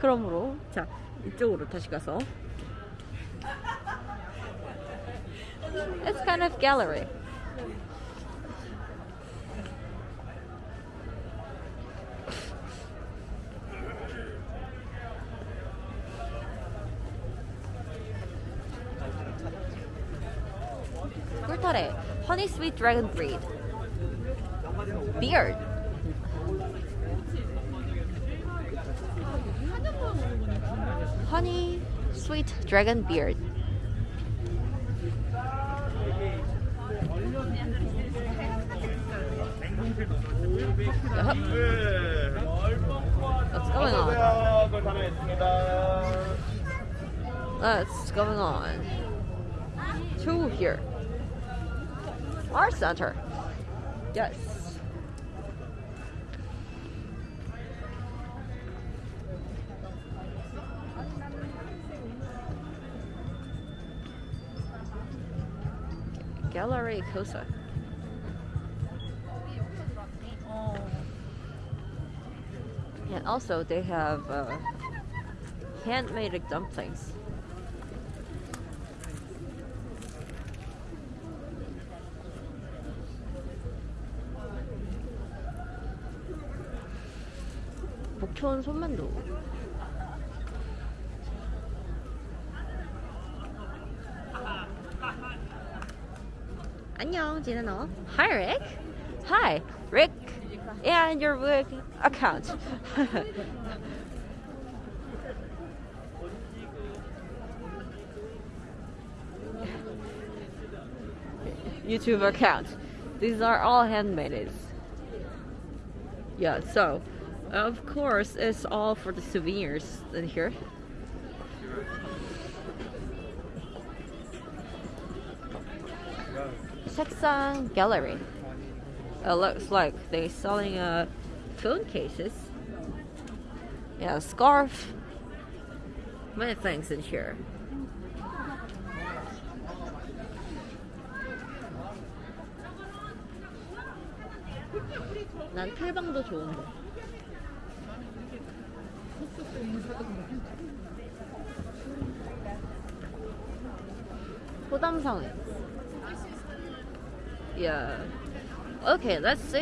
그러므로 자 이쪽으로 다시 가서. It's kind of gallery. Honey sweet dragon breed. Beard. Honey, sweet dragon beard. What's going on? What's going on? Two here. Our center. Yes. Gallery Kosa. And also they have uh, handmade dumplings. 목초원 손만두. 안녕, 지나너. Hi, Rick. Hi, Rick. And your work account. YouTube account. These are all handmade. Yeah, so of course it's all for the souvenirs in here. Seksan Gallery. It looks like they're selling uh, phone cases. Yeah, scarf. Many things in here.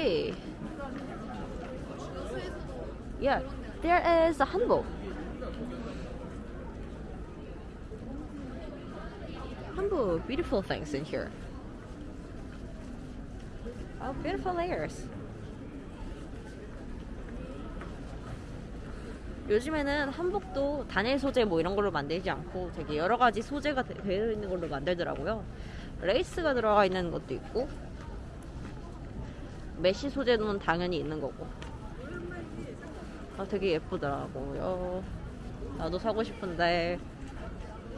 See. Yeah, there is a hanbok. Hanbok, beautiful things in here. Oh, beautiful layers. 요즘에는 한복도 단일 소재 뭐 이런 걸로 만들지 않고 되게 여러 가지 소재가 되- 되어 있는 걸로 만들더라고요. 레이스가 들어가 있는 것도 있고 메쉬 소재는 당연히 있는 거고. 아, 되게 예쁘더라고요. 나도 사고 싶은데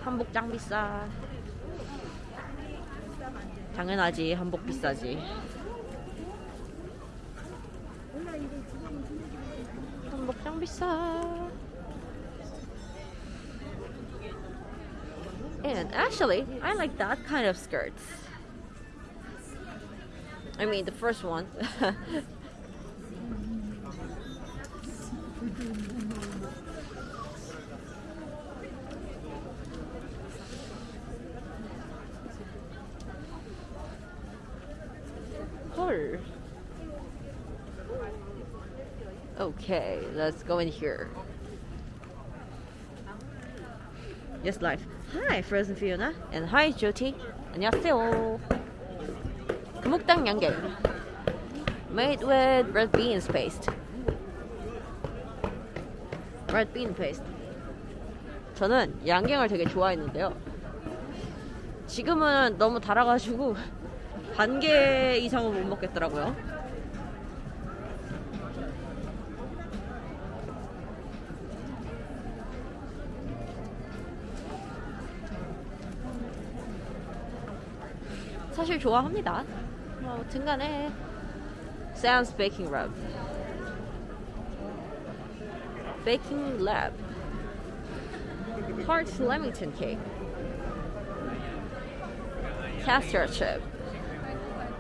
한복 짱 비싸. 당연하지 한복 비싸지. 한복 짱 비싸. And actually, I like that kind of skirts. I mean, the first one. 헐. Okay, let's go in here. Yes, live. Hi, Frozen Fiona, and hi, Jyoti. 안녕하세요. 금옥당 양갱. Made with red beans paste. Red bean paste. 저는 양갱을 되게 좋아했는데요. 지금은 너무 달아가지고 반 개 이상은 못 먹겠더라고요. 사실 좋아합니다. 뭐 등간에 Sam's Baking Rub, Baking Lab, Hearts Leamington Cake, Castor Chip,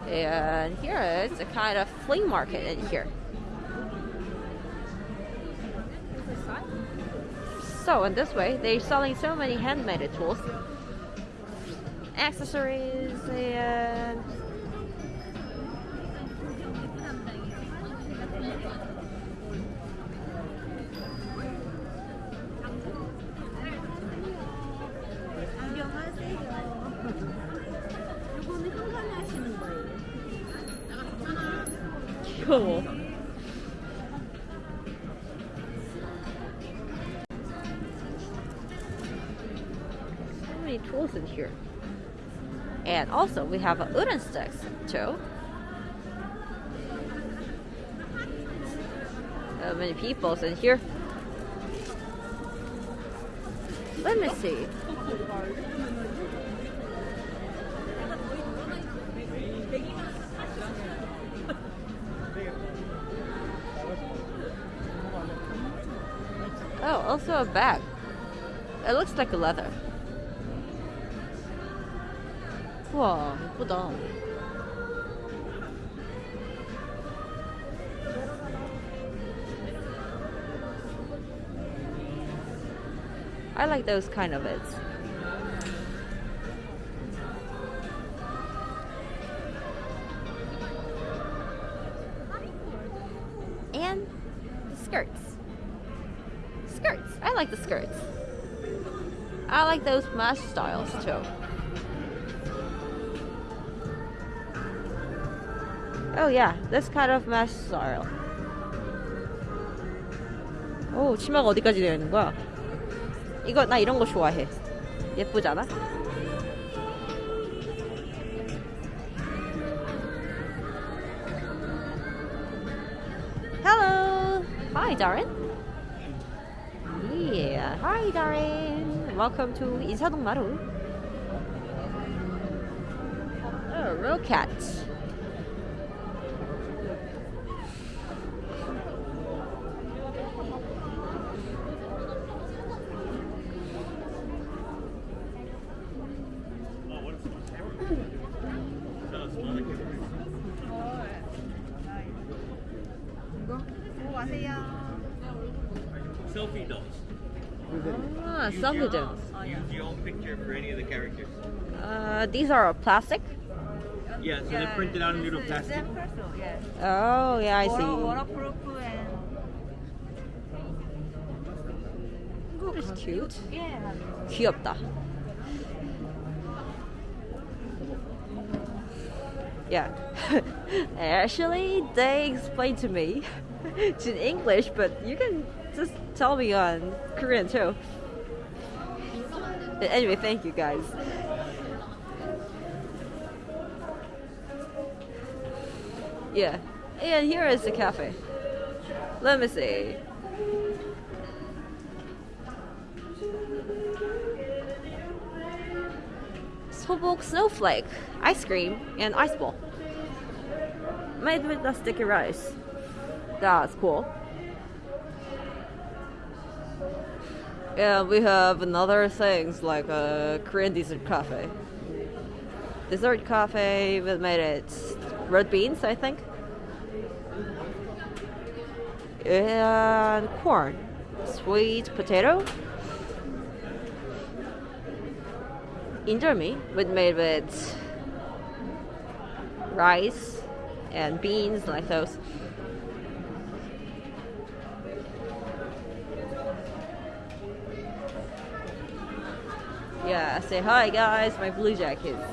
and here is a kind of flea market in here. So in this way, they're selling so many handmade tools, accessories, and we have wooden sticks too. Many peoples in here. Let me see. Oh, also a bag. It looks like a leather. 우와, 예쁘다. I like those kind of it. And the skirts. Skirts. I like the skirts. I like those mesh styles too. Oh yeah, this kind of mesh style. 오, 치마가 어디까지 되어 있는 거야? 이거 나 이런 거 좋아해. 예쁘잖아? Hello. Hi, Darren. Yeah. Hi, Darren. Welcome to 인사동 마루. Oh, real cat. these are plastic. Yeah, so they're printed out in little plastic. Yes. Oh, yeah, I Water, see. waterproof and It's cute. yeah. 귀엽다. Yeah. Actually, they explained to me in English, but you can just tell me on Korean too. But anyway, thank you guys. Yeah. And here is the cafe. Let me see. 소복 snowflake, ice cream, and ice ball. Made with the sticky rice. That's cool. Yeah, we have another things like a Korean dessert cafe. Dessert cafe we made it red beans, I think. And corn. Sweet potato. Indomie with made with rice and beans like those. Yeah, say hi guys, my blue jackets.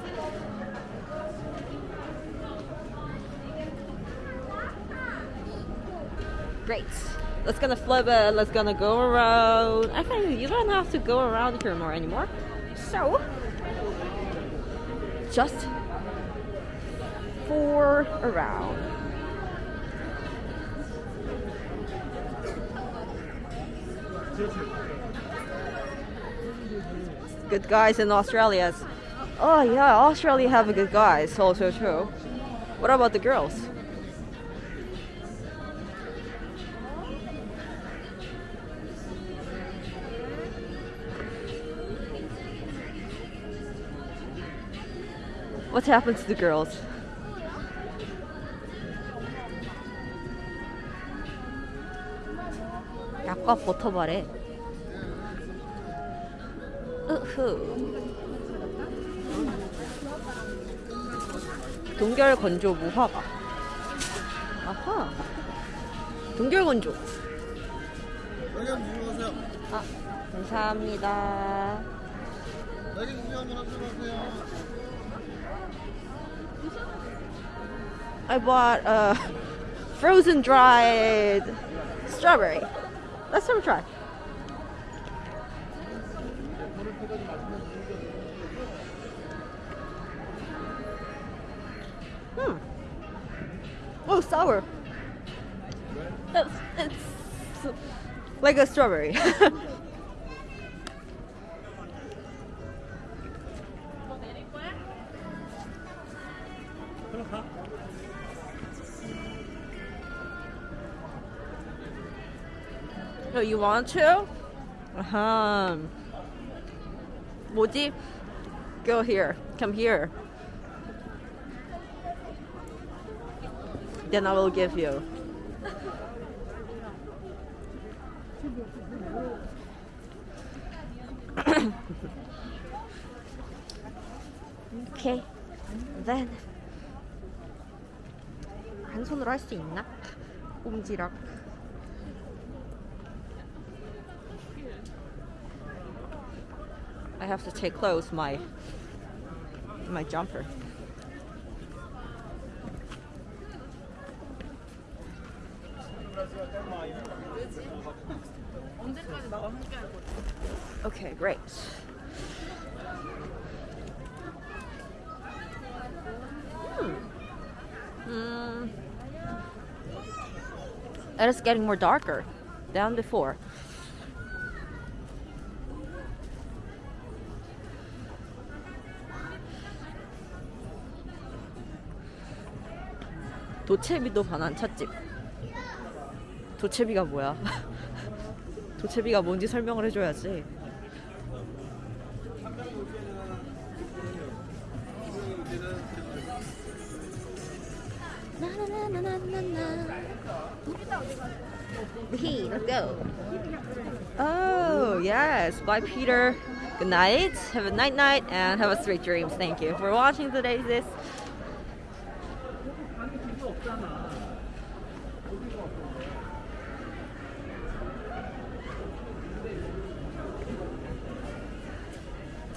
Great. Let's gonna flip it. Let's gonna go around. I think you don't have to go around here more anymore. So, just four around. Good guys in Australia. Oh yeah, Australia have a good guys also too. What about the girls? What happened to the girls? 약간 버터발에. 으흐. 동결 건조 무화과. 아하. 동결 건조. 아 감사합니다 I bought a frozen dried strawberry. Let's have a try. Hmm. Oh, sour. It's, it's like a strawberry. Oh, you want to? Uh-huh. 뭐지? Go here. Come here. Then I will give you. 수 있나? 꼼지락. I have to take close my my jumper. Okay, great. It is getting more darker than before. 도채비도 반한 찻집. 도채비가 뭐야? 도채비가 뭔지 설명을 해줘야지. Hey, let's go. Oh, yes. Bye, Peter. Good night. Have a night night and have a sweet dreams. Thank you for watching today's this.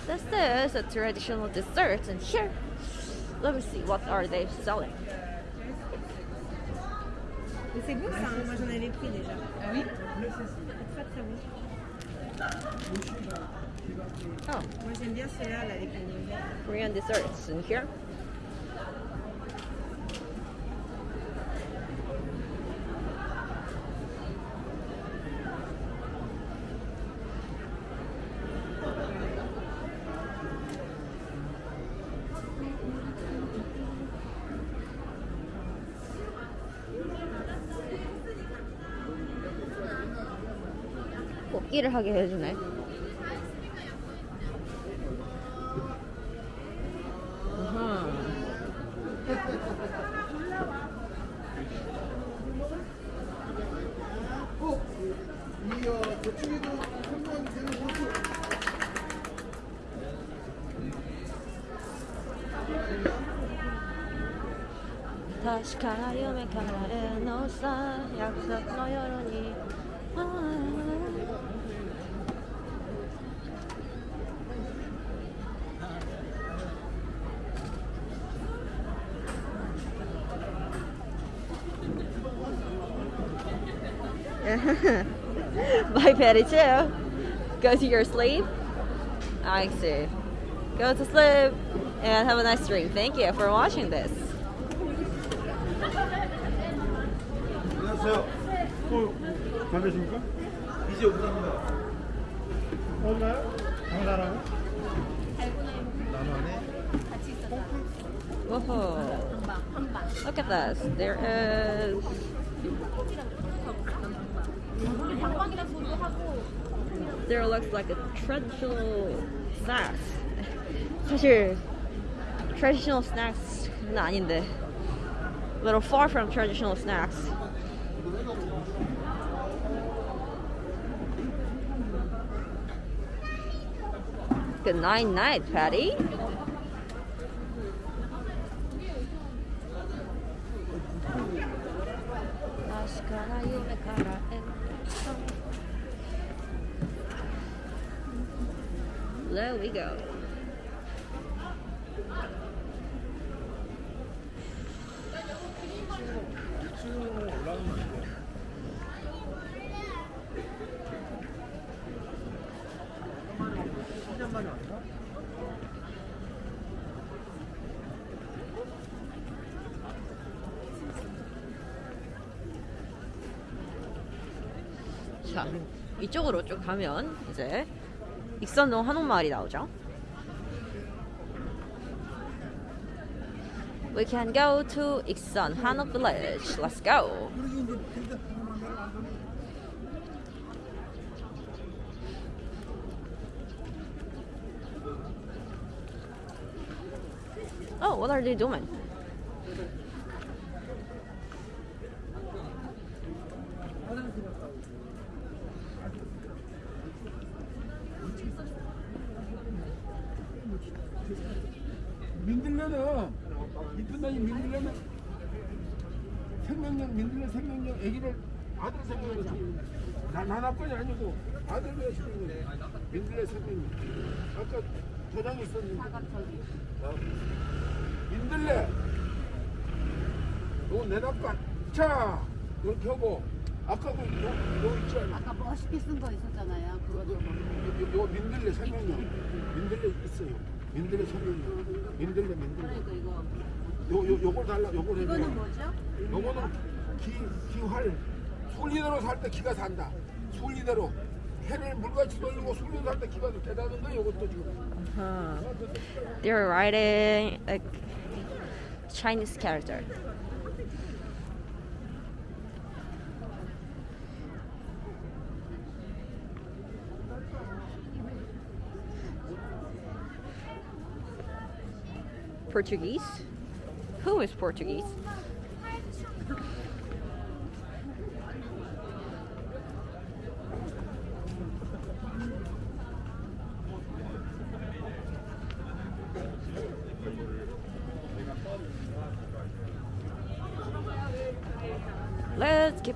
This is a traditional dessert, and here Let me see. What are they selling? C'est bon ça, hein. moi j'en avais pris déjà. Ah oui Très très bon. Oh, Moi j'aime bien celui-là là, avec noisettes. Korean desserts in here. 뽑기를 하게 해주네. Bye, Patty, too. Go to your sleep. I see. Go to sleep and have a nice dream. Thank you for watching this. 안녕하세요. 어, 잘 되십니까? 이제 오답니다. 어디가요? 강사라고? 나만에? Whoa. Look at this. There is. There looks like a traditional snacks. 사실 traditional snacks는 아닌데. A little far from traditional snacks. Good night, night, Patty. 이쪽으로 쭉 가면 이제 익선동 한옥마을이 나오죠. We can go to 익선 한옥 village. Let's go. Oh, what are they doing? 민들레는 이쁜 놈이 민들레는 생명력 민들레 생명력 아기를 아들 생명력 난 하 나뿐이 아니고 시키는 거야 민들레 생명력 아까 도장이 있었는데. 어? 민들레! 요 내놨까 자! 이렇게 하고 아까 그 요 요 있지 않아? 아까 멋있게 쓴 거 있었잖아요. 그거 요, 요, 요 민들레 생명력 민들레 있어요. 민들레 생명력 민들레 민들레. 그러니까 이거. 요, 요, 요걸 달라, 요걸 해줘. 이거는 뭐죠? 요거는 기, 기활. 순리대로 살 때 기가 산다. 순리대로. 해를 물같이 돌리고 순리대로 살 때 기가 대단한 거 요것도 지금. Huh. They're writing a Chinese character. Portuguese? Who is Portuguese?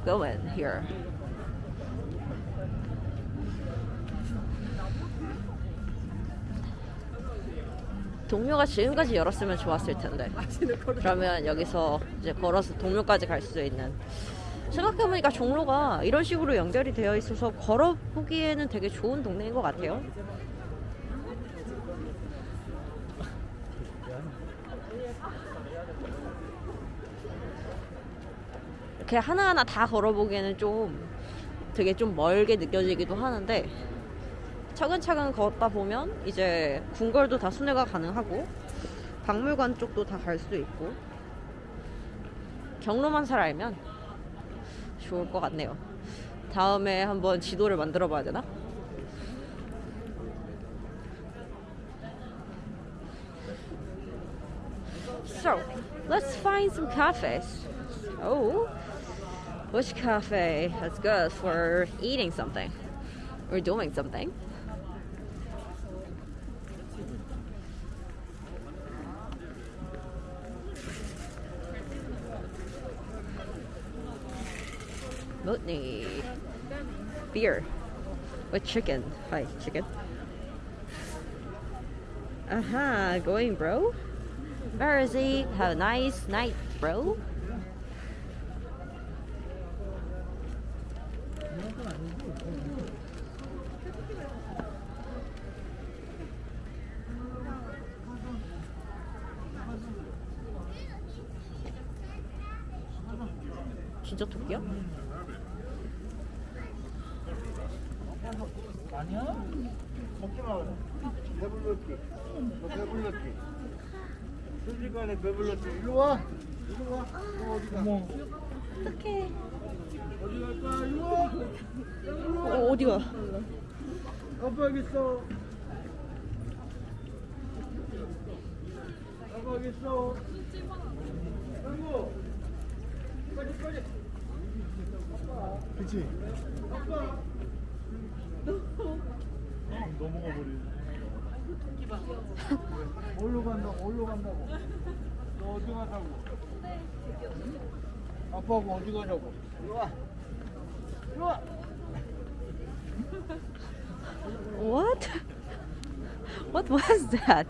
Going here. 동묘가 지금까지 열었으면 좋았을 텐데. 그러면 여기서 이제 걸어서 동묘까지 갈 수 있는. 생각해보니까 종로가 이런 식으로 연결이 되어 있어서 걸어보기에는 되게 좋은 동네인 것 같아요. 이렇게 하나하나 다 걸어보기에는 좀 되게 좀 멀게 느껴지기도 하는데 차근차근 걷다 보면 이제 궁궐도 다 순회가 가능하고 박물관 쪽도 다 갈 수 있고 경로만 잘 알면 좋을 것 같네요. 다음에 한번 지도를 만들어 봐야 되나? So, let's find some cafes. Oh, which cafe is good for eating something or doing something? Mutney. Beer. With chicken. Hi, chicken. Uh-huh, going bro? Where is he? Have a nice night, bro. 순식간에 배불렀지. 일로 와. 일로 와. 너 어디 가? 어떡해. 어디 갈까? 일로 와. 어, 어디 가? 아빠 여기 있어. 아빠 여기 있어. 아이고. 빨리 빨리. 그치? 아빠. 넘어가 버리네. 어디로 간다고? 어디로 간다고? 너 어디 가자고? 아빠하고 어디 가자고? 이리 와. 이리 와. What? What was that?